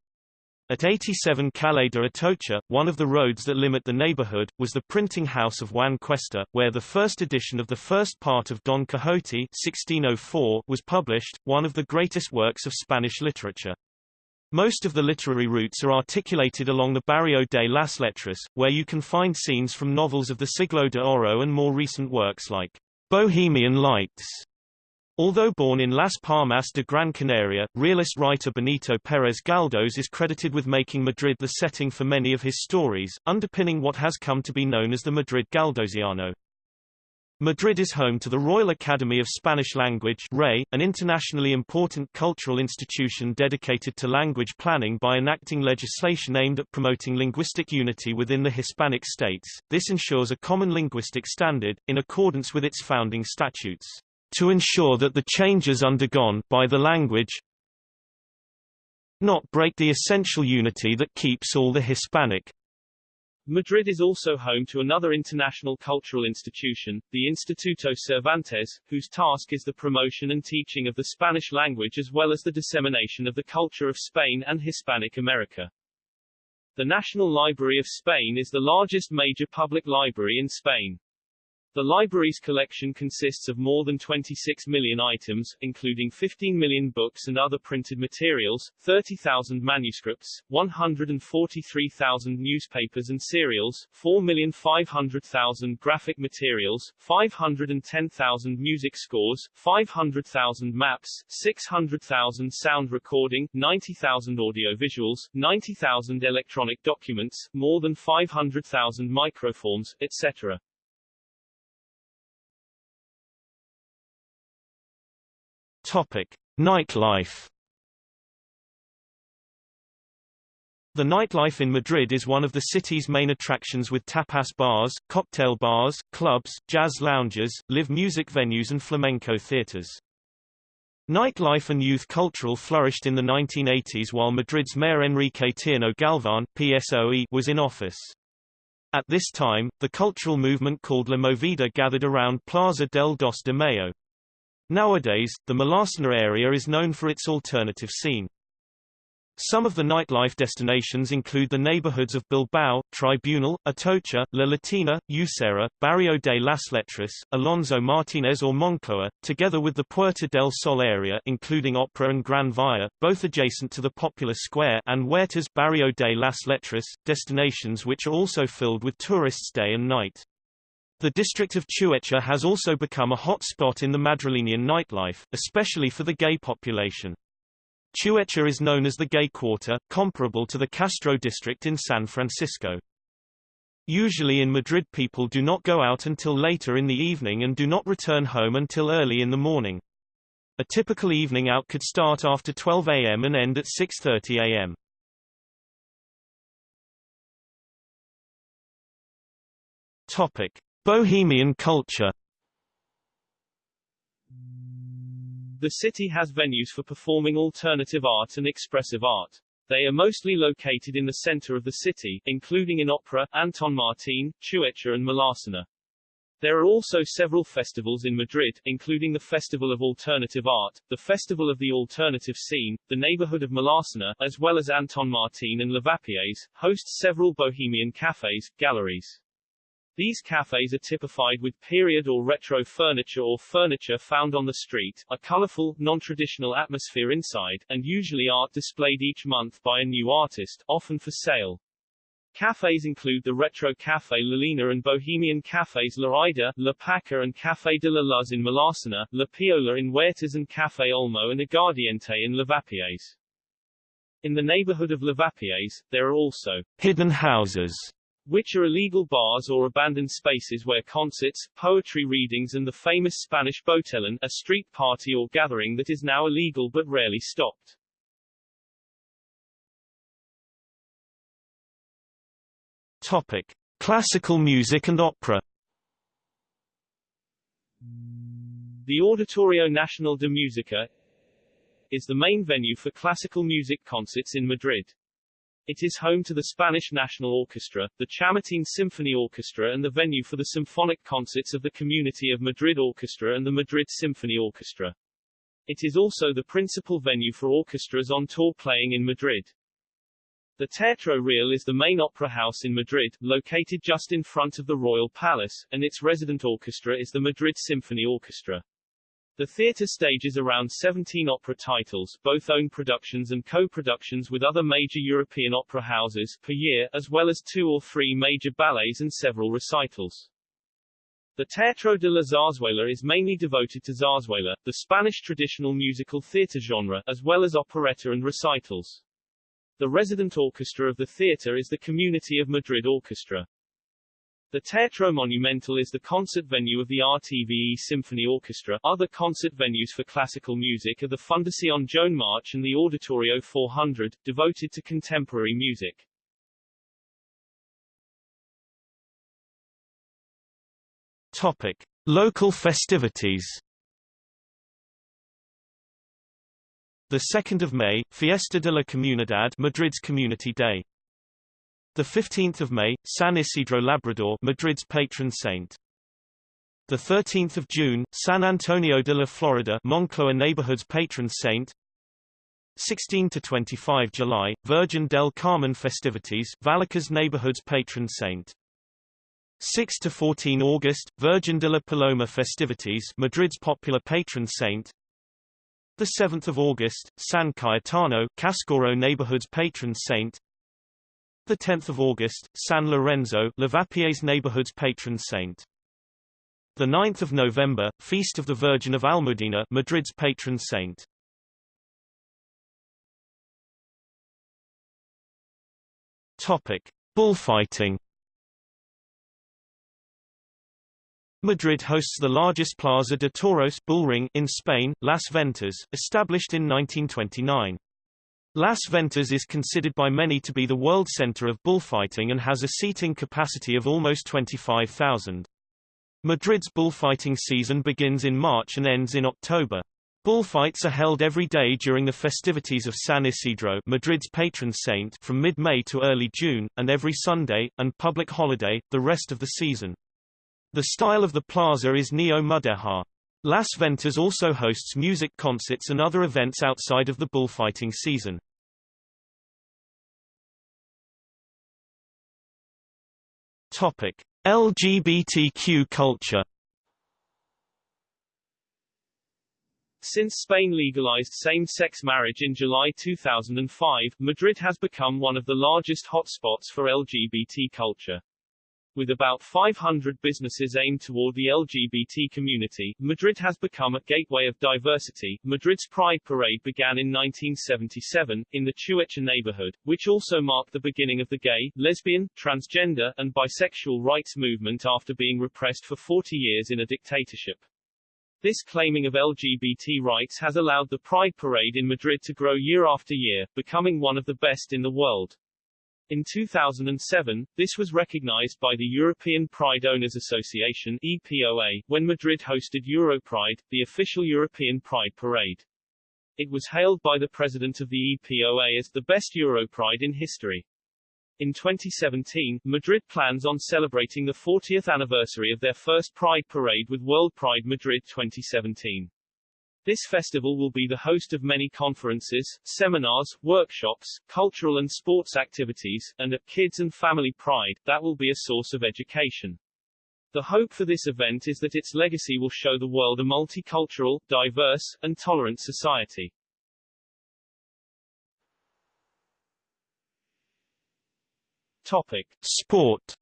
At 87 Calle de Atocha, one of the roads that limit the neighborhood, was the printing house of Juan Cuesta, where the first edition of the first part of Don Quixote 1604 was published, one of the greatest works of Spanish literature. Most of the literary routes are articulated along the Barrio de las Letras, where you can find scenes from novels of the Siglo de Oro and more recent works like Bohemian Lights Although born in Las Palmas de Gran Canaria, realist writer Benito Pérez Galdós is credited with making Madrid the setting for many of his stories, underpinning what has come to be known as the Madrid Galdosiano. Madrid is home to the Royal Academy of Spanish Language RAE, an internationally important cultural institution dedicated to language planning by enacting legislation aimed at promoting linguistic unity within the Hispanic states. This ensures a common linguistic standard, in accordance with its founding statutes to ensure that the changes undergone by the language not break the essential unity that keeps all the Hispanic. Madrid is also home to another international cultural institution, the Instituto Cervantes, whose task is the promotion and teaching of the Spanish language as well as the dissemination of the culture of Spain and Hispanic America. The National Library of Spain is the largest major public library in Spain. The library's collection consists of more than 26 million items, including 15 million books and other printed materials, 30,000 manuscripts, 143,000 newspapers and serials, 4,500,000 graphic materials, 510,000 music scores, 500,000 maps, 600,000 sound recording, 90,000 audiovisuals, 90,000 electronic documents, more than 500,000 microforms, etc. Topic: Nightlife. The nightlife in Madrid is one of the city's main attractions with tapas bars, cocktail bars, clubs, jazz lounges, live music venues and flamenco theaters. Nightlife and youth cultural flourished in the 1980s while Madrid's mayor Enrique Tierno Galván PSOE was in office. At this time, the cultural movement called La Movida gathered around Plaza del Dos de Mayo. Nowadays, the Malasaña area is known for its alternative scene. Some of the nightlife destinations include the neighborhoods of Bilbao, Tribunal, Atocha, La Latina, Usera, Barrio de las Letras, Alonso Martinez or Moncloa, together with the Puerta del Sol area including Opera and Gran Via, both adjacent to the popular square and Huertas Barrio de las Letras, destinations which are also filled with tourists day and night. The district of Chueca has also become a hot spot in the Madrilenian nightlife, especially for the gay population. Chueca is known as the Gay Quarter, comparable to the Castro district in San Francisco. Usually in Madrid people do not go out until later in the evening and do not return home until early in the morning. A typical evening out could start after 12 a.m. and end at 6.30 a.m. Topic. Bohemian culture The city has venues for performing alternative art and expressive art. They are mostly located in the center of the city, including in Opera, Anton Martin, Chueca and Malasaña. There are also several festivals in Madrid, including the Festival of Alternative Art, the Festival of the Alternative Scene, the neighborhood of Malasaña, as well as Anton Martin and Lavapiés, hosts several bohemian cafes, galleries. These cafes are typified with period or retro furniture or furniture found on the street, a colorful, non-traditional atmosphere inside, and usually art displayed each month by a new artist, often for sale. Cafes include the Retro Café La Lina and Bohemian Cafés La Ida, La Paca and Café de la Luz in Malasaña, La Piola in Huertas and Café Olmo and Aguardiente in Lavapiés. In the neighborhood of Lavapiés, there are also hidden houses which are illegal bars or abandoned spaces where concerts, poetry readings and the famous Spanish botellón, a street party or gathering that is now illegal but rarely stopped. Topic. Classical music and opera The Auditorio Nacional de Música is the main venue for classical music concerts in Madrid. It is home to the Spanish National Orchestra, the Chamartín Symphony Orchestra and the venue for the symphonic concerts of the Community of Madrid Orchestra and the Madrid Symphony Orchestra. It is also the principal venue for orchestras on tour playing in Madrid. The Teatro Real is the main opera house in Madrid, located just in front of the Royal Palace, and its resident orchestra is the Madrid Symphony Orchestra. The theatre stages around 17 opera titles, both own productions and co-productions with other major European opera houses, per year, as well as two or three major ballets and several recitals. The Teatro de la Zarzuela is mainly devoted to zarzuela, the Spanish traditional musical theatre genre, as well as operetta and recitals. The resident orchestra of the theatre is the Community of Madrid Orchestra. The Teatro Monumental is the concert venue of the RTVE Symphony Orchestra. Other concert venues for classical music are the Fundación Joan March and the Auditorio 400, devoted to contemporary music. Topic. Local festivities The 2nd of May, Fiesta de la Comunidad Madrid's Community Day. The 15th of May, San Isidro Labrador, Madrid's patron saint. The 13th of June, San Antonio de la Florida, Moncloa neighborhood's patron saint. 16 to 25 July, Virgin del Carmen festivities, Vallecas neighborhood's patron saint. 6 to 14 August, Virgin de la Paloma festivities, Madrid's popular patron saint. The 7th of August, San Cayetano, Cascorro neighborhood's patron saint. The 10th of August, San Lorenzo, Lavapiés neighborhood's patron saint. The 9th of November, Feast of the Virgin of Almudena, Madrid's patron saint. Topic: Bullfighting. Madrid hosts the largest Plaza de Toros bullring in Spain, Las Ventas, established in 1929. Las Ventas is considered by many to be the world center of bullfighting and has a seating capacity of almost 25,000. Madrid's bullfighting season begins in March and ends in October. Bullfights are held every day during the festivities of San Isidro Madrid's patron saint from mid-May to early June, and every Sunday, and public holiday, the rest of the season. The style of the plaza is neo-mudéjar. Las Ventas also hosts music concerts and other events outside of the bullfighting season. Topic: LGBTQ culture Since Spain legalized same-sex marriage in July 2005, Madrid has become one of the largest hotspots for LGBT culture. With about 500 businesses aimed toward the LGBT community, Madrid has become a gateway of diversity. Madrid's Pride Parade began in 1977, in the Chueca neighborhood, which also marked the beginning of the gay, lesbian, transgender, and bisexual rights movement after being repressed for 40 years in a dictatorship. This claiming of LGBT rights has allowed the Pride Parade in Madrid to grow year after year, becoming one of the best in the world. In 2007, this was recognized by the European Pride Owners Association EPOA, when Madrid hosted Europride, the official European Pride Parade. It was hailed by the president of the EPOA as the best Europride in history. In 2017, Madrid plans on celebrating the 40th anniversary of their first Pride Parade with World Pride Madrid 2017. This festival will be the host of many conferences, seminars, workshops, cultural and sports activities, and a Kids and Family Pride, that will be a source of education. The hope for this event is that its legacy will show the world a multicultural, diverse, and tolerant society. Topic. Sport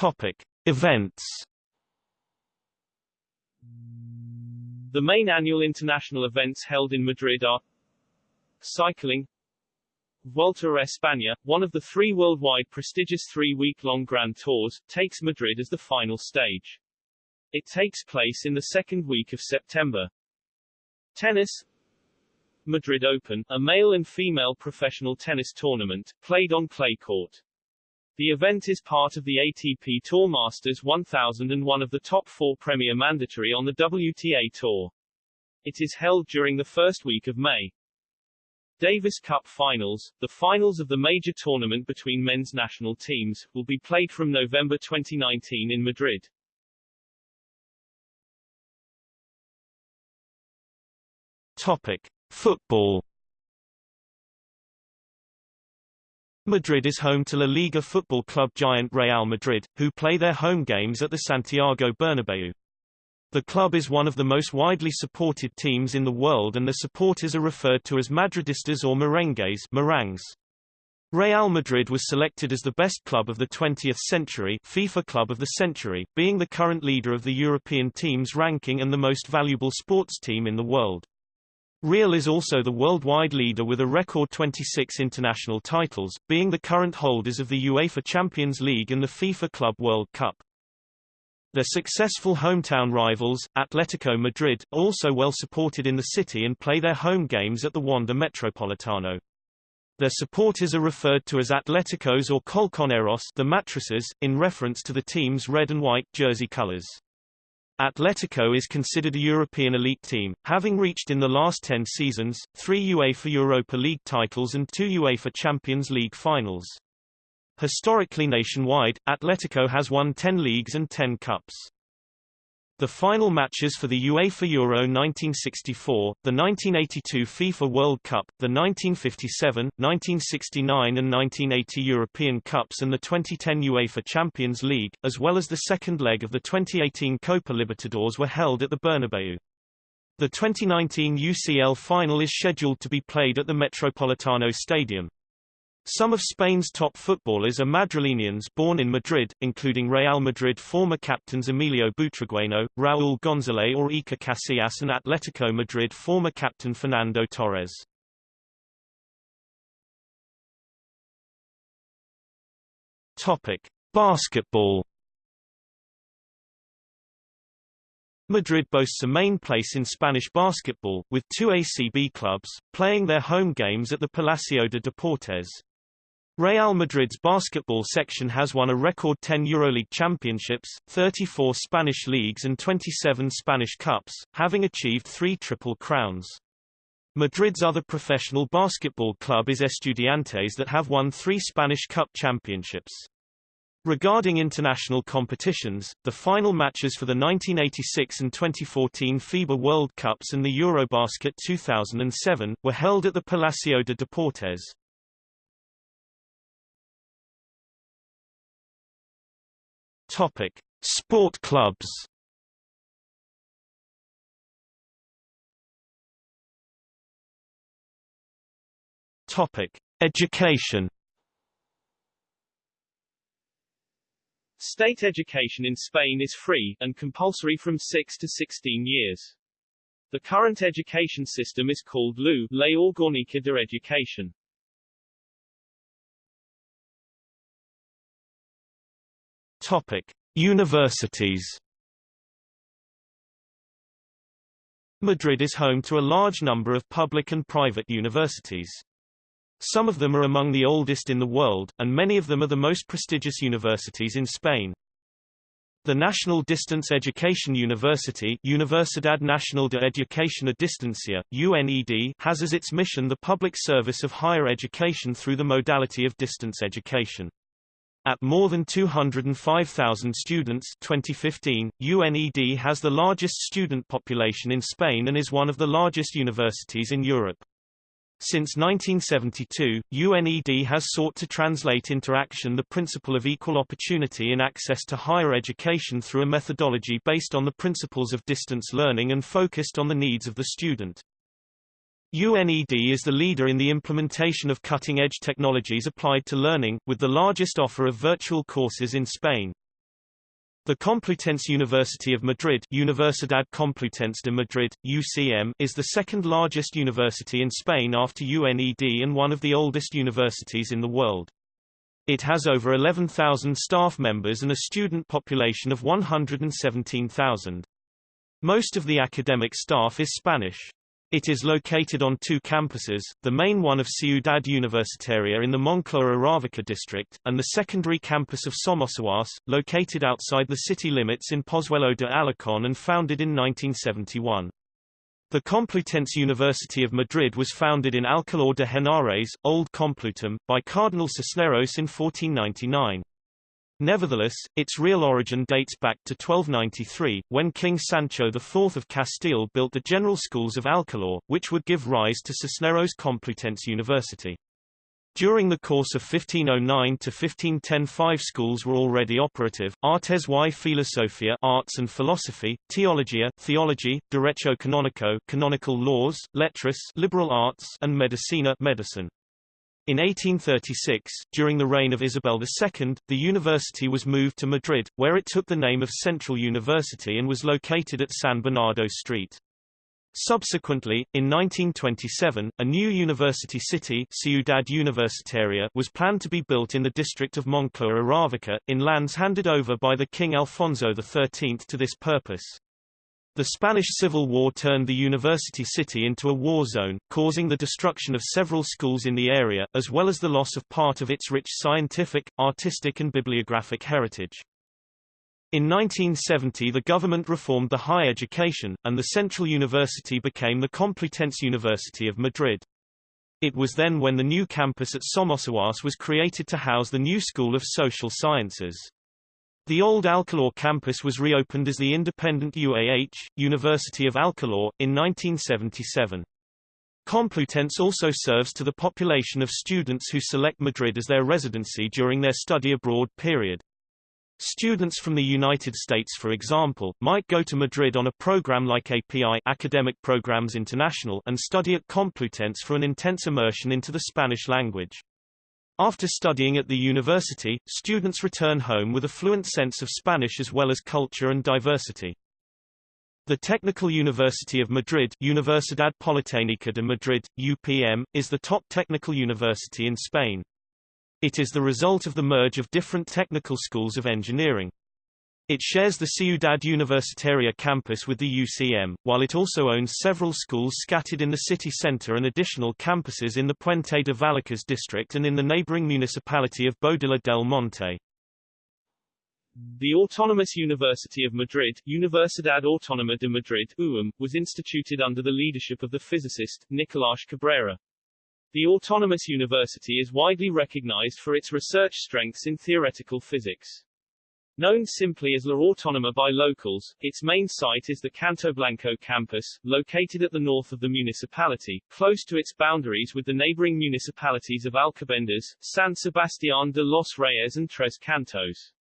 Topic. Events The main annual international events held in Madrid are Cycling Vuelta a España, one of the three worldwide prestigious three-week-long Grand Tours, takes Madrid as the final stage. It takes place in the second week of September. Tennis Madrid Open, a male and female professional tennis tournament, played on clay court. The event is part of the ATP Tour Masters 1000 and one of the top four Premier Mandatory on the WTA Tour. It is held during the first week of May. Davis Cup Finals, the finals of the major tournament between men's national teams, will be played from November 2019 in Madrid. Topic: Football. Madrid is home to La Liga football club giant Real Madrid, who play their home games at the Santiago Bernabeu. The club is one of the most widely supported teams in the world and their supporters are referred to as Madridistas or merengues merengues. Real Madrid was selected as the best club of the 20th century FIFA Club of the Century, being the current leader of the European teams ranking and the most valuable sports team in the world. Real is also the worldwide leader with a record 26 international titles, being the current holders of the UEFA Champions League and the FIFA Club World Cup. Their successful hometown rivals, Atletico Madrid, are also well supported in the city and play their home games at the Wanda Metropolitano. Their supporters are referred to as Atleticos or Colchoneros the mattresses, in reference to the team's red and white jersey colors. Atletico is considered a European elite team, having reached in the last 10 seasons, three UEFA Europa League titles and two UEFA Champions League finals. Historically nationwide, Atletico has won 10 leagues and 10 cups. The final matches for the UEFA Euro 1964, the 1982 FIFA World Cup, the 1957, 1969 and 1980 European Cups and the 2010 UEFA Champions League, as well as the second leg of the 2018 Copa Libertadores were held at the Bernabeu. The 2019 UCL final is scheduled to be played at the Metropolitano Stadium. Some of Spain's top footballers are Madrilenians born in Madrid, including Real Madrid former captains Emilio Butragueño, Raúl González or Iker Casillas and Atletico Madrid former captain Fernando Torres. Topic: Basketball. Madrid boasts a main place in Spanish basketball, with two ACB clubs, playing their home games at the Palacio de Deportes. Real Madrid's basketball section has won a record 10 EuroLeague championships, 34 Spanish leagues and 27 Spanish cups, having achieved three triple crowns. Madrid's other professional basketball club is Estudiantes that have won three Spanish Cup championships. Regarding international competitions, the final matches for the 1986 and 2014 FIBA World Cups and the Eurobasket 2007, were held at the Palacio de Deportes. Topic: Sport clubs. Topic: Education. State education in Spain is free, and compulsory from 6 to 16 years. The current education system is called LU, Ley Orgánica de Educación. Topic: Universities. Madrid is home to a large number of public and private universities. Some of them are among the oldest in the world, and many of them are the most prestigious universities in Spain. The National Distance Education University Universidad Nacional de Educación a Distancia, UNED, has as its mission the public service of higher education through the modality of distance education. At more than 205,000 students 2015, UNED has the largest student population in Spain and is one of the largest universities in Europe. Since 1972, UNED has sought to translate into action the principle of equal opportunity in access to higher education through a methodology based on the principles of distance learning and focused on the needs of the student. UNED is the leader in the implementation of cutting-edge technologies applied to learning, with the largest offer of virtual courses in Spain. The Complutense University of Madrid Universidad Complutense de Madrid, UCM, is the second largest university in Spain after UNED and one of the oldest universities in the world. It has over 11,000 staff members and a student population of 117,000. Most of the academic staff is Spanish. It is located on two campuses, the main one of Ciudad Universitaria in the Moncloa Aravaca district, and the secondary campus of Somosaguas, located outside the city limits in Pozuelo de Alarcón and founded in 1971. The Complutense University of Madrid was founded in Alcalá de Henares, Old Complutum, by Cardinal Cisneros in 1499. Nevertheless, its real origin dates back to 1293, when King Sancho IV of Castile built the general schools of Alcalá, which would give rise to Cisneros Complutense University. During the course of 1509 to 1510 five schools were already operative, Artes y Filosofía arts and philosophy, Teologia theology, Derecho Canónico canonical laws, Letras liberal arts and Medicina medicine. In 1836, during the reign of Isabel II, the university was moved to Madrid, where it took the name of Central University and was located at San Bernardo Street. Subsequently, in 1927, a new university city Ciudad Universitaria was planned to be built in the district of Moncloa Aravaca, in lands handed over by the King Alfonso XIII to this purpose. The Spanish Civil War turned the university city into a war zone, causing the destruction of several schools in the area, as well as the loss of part of its rich scientific, artistic and bibliographic heritage. In 1970 the government reformed the higher education, and the Central University became the Complutense University of Madrid. It was then when the new campus at Somosaguas was created to house the new School of Social Sciences. The old Alcalá campus was reopened as the independent UAH, University of Alcalá, in 1977. Complutense also serves to the population of students who select Madrid as their residency during their study abroad period. Students from the United States for example, might go to Madrid on a program like API Academic Programs International and study at Complutense for an intense immersion into the Spanish language. After studying at the university, students return home with a fluent sense of Spanish as well as culture and diversity. The Technical University of Madrid Universidad Politécnica de Madrid, UPM, is the top technical university in Spain. It is the result of the merge of different technical schools of engineering. It shares the Ciudad Universitaria campus with the UCM, while it also owns several schools scattered in the city center and additional campuses in the Puente de Vallecas district and in the neighboring municipality of Boadilla del Monte. The Autonomous University of Madrid Universidad Autónoma de Madrid UAM, was instituted under the leadership of the physicist, Nicolás Cabrera. The Autonomous University is widely recognized for its research strengths in theoretical physics. Known simply as La Autónoma by locals, its main site is the Cantoblanco campus, located at the north of the municipality, close to its boundaries with the neighboring municipalities of Alcobendas, San Sebastián de los Reyes and Tres Cantos.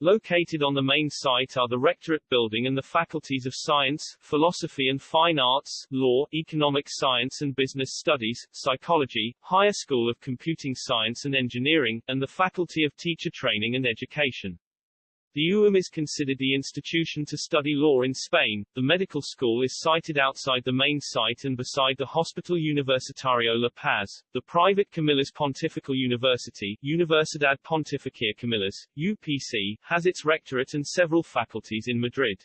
Located on the main site are the Rectorate Building and the Faculties of Science, Philosophy and Fine Arts, Law, Economic Science and Business Studies, Psychology, Higher School of Computing Science and Engineering, and the Faculty of Teacher Training and Education. The UAM is considered the institution to study law in Spain. The medical school is sited outside the main site and beside the Hospital Universitario La Paz. The private Comillas Pontifical University, Universidad Pontificia Comillas, UPC, has its rectorate and several faculties in Madrid.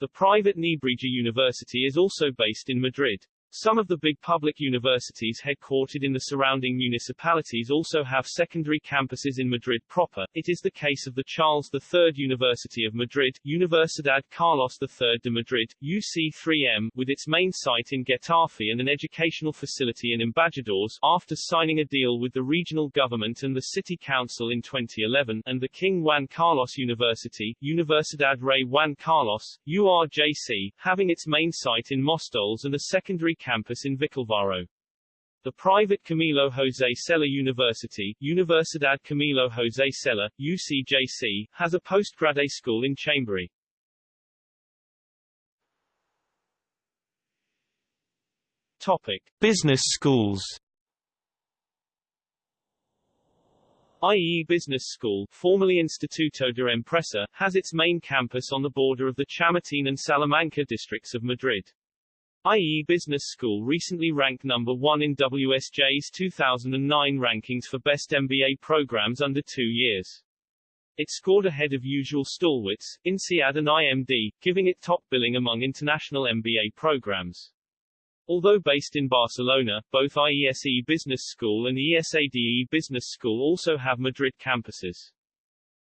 The private Nebrija University is also based in Madrid. Some of the big public universities headquartered in the surrounding municipalities also have secondary campuses in Madrid proper. It is the case of the Charles III University of Madrid, Universidad Carlos III de Madrid, UC3M, with its main site in Getafe and an educational facility in Embajadores, after signing a deal with the regional government and the city council in 2011, and the King Juan Carlos University, Universidad Rey Juan Carlos, URJC, having its main site in Mostoles and a secondary campus in Vicalvaro. The private Camilo José Cela University, Universidad Camilo José Cela, UCJC, has a postgrad school in Chamberí. Topic. Business schools IE Business School, formerly Instituto de Empresa, has its main campus on the border of the Chamartín and Salamanca districts of Madrid. IE Business School recently ranked number one in WSJ's 2009 rankings for best MBA programs under two years. It scored ahead of usual stalwarts, INSEAD and IMD, giving it top billing among international MBA programs. Although based in Barcelona, both IESE Business School and ESADE Business School also have Madrid campuses.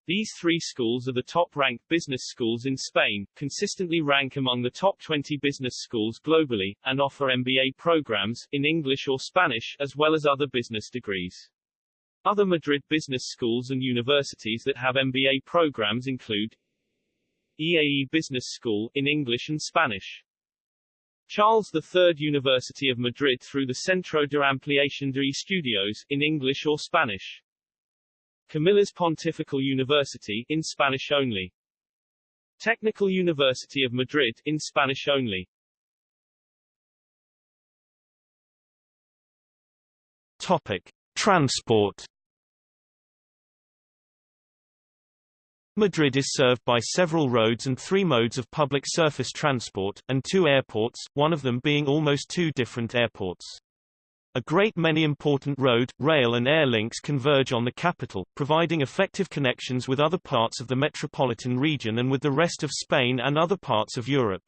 These three schools are the top-ranked business schools in Spain, consistently rank among the top 20 business schools globally, and offer MBA programs, in English or Spanish, as well as other business degrees. Other Madrid business schools and universities that have MBA programs include EAE Business School, in English and Spanish. Charles III University of Madrid through the Centro de Ampliación de Estudios, in English or Spanish. Comillas Pontifical University in Spanish only. Technical University of Madrid in Spanish only. Topic: Transport. Madrid is served by several roads and three modes of public surface transport, and two airports, one of them being almost two different airports. A great many important road, rail and air links converge on the capital, providing effective connections with other parts of the metropolitan region and with the rest of Spain and other parts of Europe.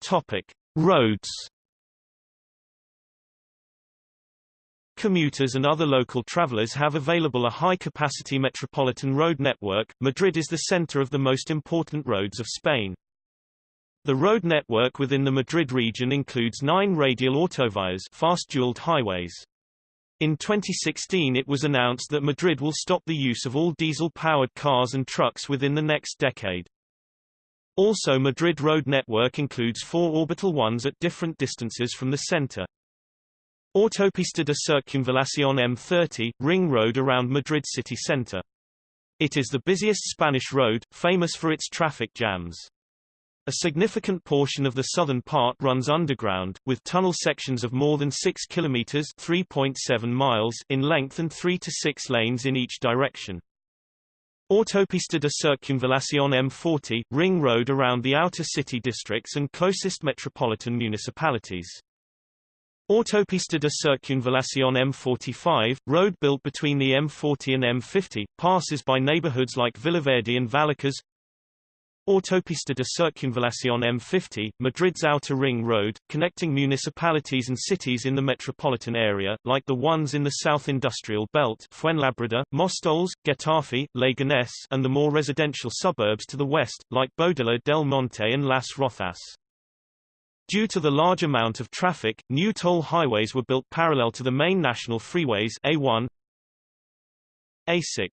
Topic: Roads. Commuters and other local travelers have available a high-capacity metropolitan road network. Madrid is the center of the most important roads of Spain. The road network within the Madrid region includes nine radial autovías fast-dualed highways. In 2016 it was announced that Madrid will stop the use of all diesel-powered cars and trucks within the next decade. Also Madrid road network includes four orbital ones at different distances from the center. Autopista de Circunvalación M30, ring road around Madrid city center. It is the busiest Spanish road, famous for its traffic jams. A significant portion of the southern part runs underground, with tunnel sections of more than 6 kilometers (3.7 miles) in length and 3 to 6 lanes in each direction. Autopista de Circunvalación M40, ring road around the outer city districts and closest metropolitan municipalities. Autopista de Circunvalación M45, road built between the M40 and M50, passes by neighborhoods like Villaverde and Vallecas. Autopista de Circunvalación M50, Madrid's outer ring road, connecting municipalities and cities in the metropolitan area, like the ones in the South Industrial Belt Fuenlabrada, Móstoles, Getafe, Leganés and the more residential suburbs to the west, like Boadilla del Monte and Las Rozas. Due to the large amount of traffic, new toll highways were built parallel to the main national freeways A1, A6.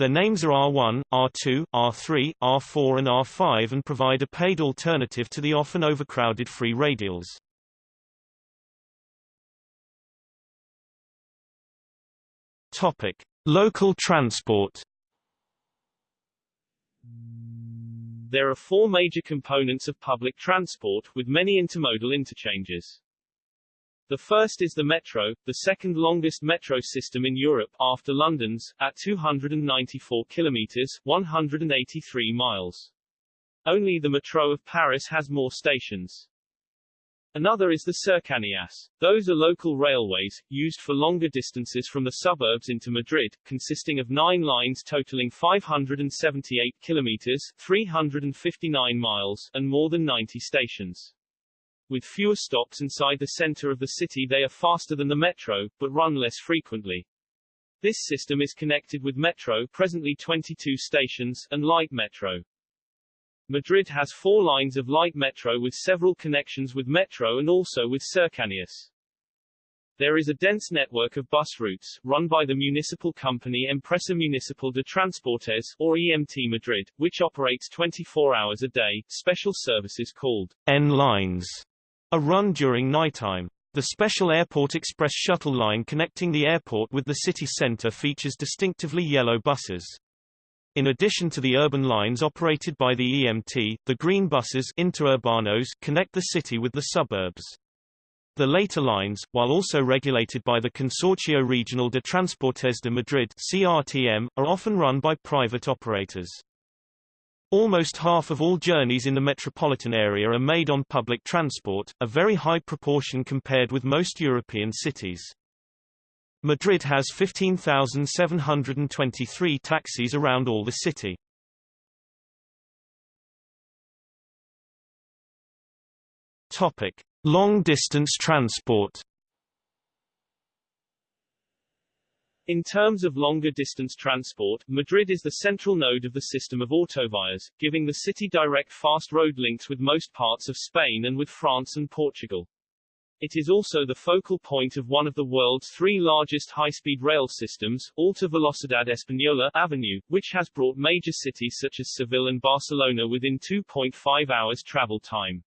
Their names are R1, R2, R3, R4 and R5 and provide a paid alternative to the often overcrowded free radials. Topic: Local transport. There are four major components of public transport, with many intermodal interchanges. The first is the metro, the second longest metro system in Europe, after London's, at 294 kilometers 183 miles. Only the metro of Paris has more stations. Another is the cercanías. Those are local railways, used for longer distances from the suburbs into Madrid, consisting of nine lines totaling 578 kilometers 359 miles and more than 90 stations. With fewer stops inside the center of the city they are faster than the metro, but run less frequently. This system is connected with Metro presently 22 stations and Light Metro. Madrid has four lines of light metro with several connections with metro and also with Cercanías. There is a dense network of bus routes, run by the municipal company Empresa Municipal de Transportes, or EMT Madrid, which operates 24 hours a day. Special services called N are run during nighttime. The special Airport Express shuttle line connecting the airport with the city center features distinctively yellow buses. In addition to the urban lines operated by the EMT, the green buses interurbanos connect the city with the suburbs. The later lines, while also regulated by the Consorcio Regional de Transportes de Madrid CRTM, are often run by private operators. Almost half of all journeys in the metropolitan area are made on public transport, a very high proportion compared with most European cities. Madrid has 15,723 taxis around all the city. Topic: Long-distance transport. In terms of longer distance transport, Madrid is the central node of the system of autovías, giving the city direct fast road links with most parts of Spain and with France and Portugal. It is also the focal point of one of the world's three largest high-speed rail systems, Alta Velocidad Española AVE, which has brought major cities such as Seville and Barcelona within 2.5 hours travel time.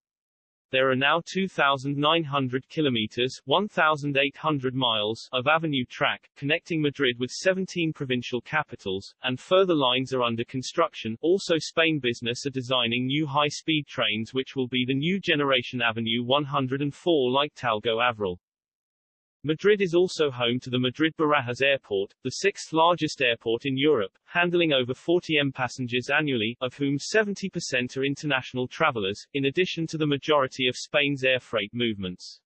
There are now 2,900 kilometers 1,800 miles of AVE track, connecting Madrid with 17 provincial capitals, and further lines are under construction. Also Spain Business are designing new high-speed trains which will be the new generation AVE 104 like Talgo Avril. Madrid is also home to the Madrid-Barajas Airport, the sixth largest airport in Europe, handling over 40 M passengers annually, of whom 70% are international travelers, in addition to the majority of Spain's air freight movements.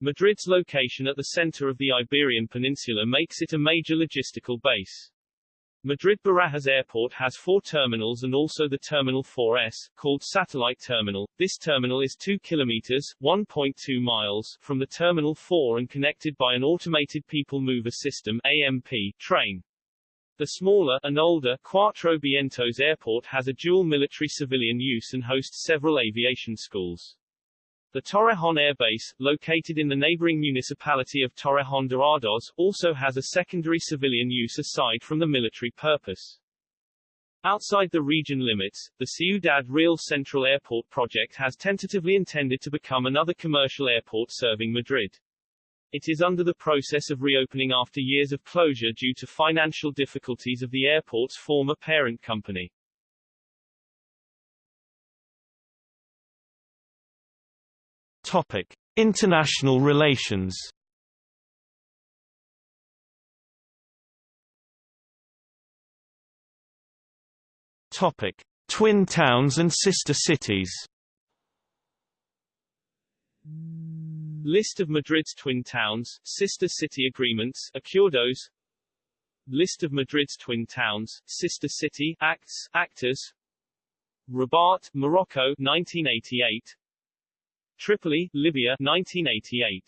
Madrid's location at the center of the Iberian Peninsula makes it a major logistical base. Madrid-Barajas Airport has four terminals and also the Terminal 4S, called Satellite Terminal. This terminal is 2 kilometers 1.2 miles from the Terminal 4 and connected by an automated people mover system AMP train. The smaller and older Cuatro Vientos Airport has a dual military-civilian use and hosts several aviation schools. The Torrejón Air Base, located in the neighboring municipality of Torrejón de Ardoz, also has a secondary civilian use aside from the military purpose. Outside the region limits, the Ciudad Real Central Airport project has tentatively intended to become another commercial airport serving Madrid. It is under the process of reopening after years of closure due to financial difficulties of the airport's former parent company. Topic: International relations. Topic: Twin towns and sister cities. List of Madrid's twin towns, sister city agreements, acuerdos. List of Madrid's twin towns, sister city, acts, actors. Rabat, Morocco 1988 Tripoli, Libya 1988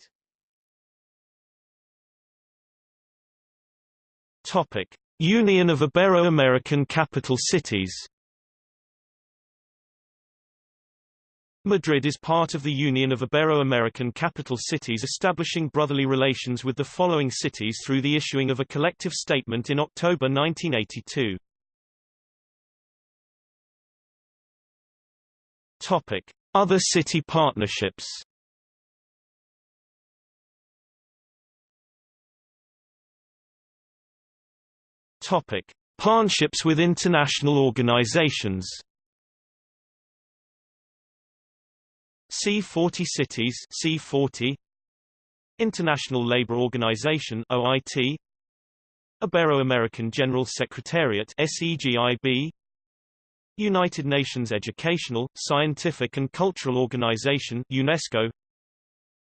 Topic. Union of Ibero-American Capital Cities Madrid is part of the Union of Ibero-American Capital Cities establishing brotherly relations with the following cities through the issuing of a collective statement in October 1982. Topic: Other city partnerships. Topic: Partnerships with international organizations. C40 Cities C40 International Labour Organization OIT Ibero-American General Secretariat SEGIB United Nations Educational, Scientific and Cultural Organization UNESCO.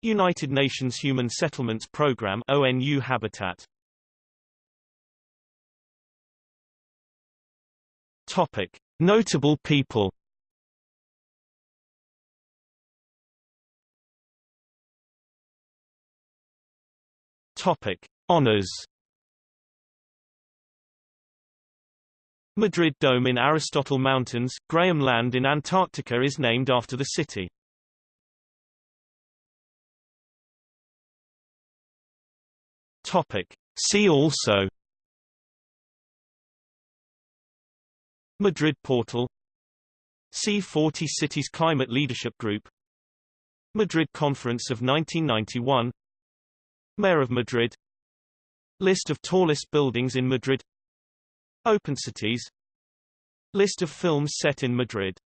United Nations Human Settlements Programme ONU Habitat. Topic. Notable people. Topic. Honors Madrid Dome in Aristotle Mountains, Graham Land in Antarctica is named after the city. Topic. See also Madrid Portal C40 Cities Climate Leadership Group Madrid Conference of 1991 Mayor of Madrid List of tallest buildings in Madrid Open cities. List of films set in Madrid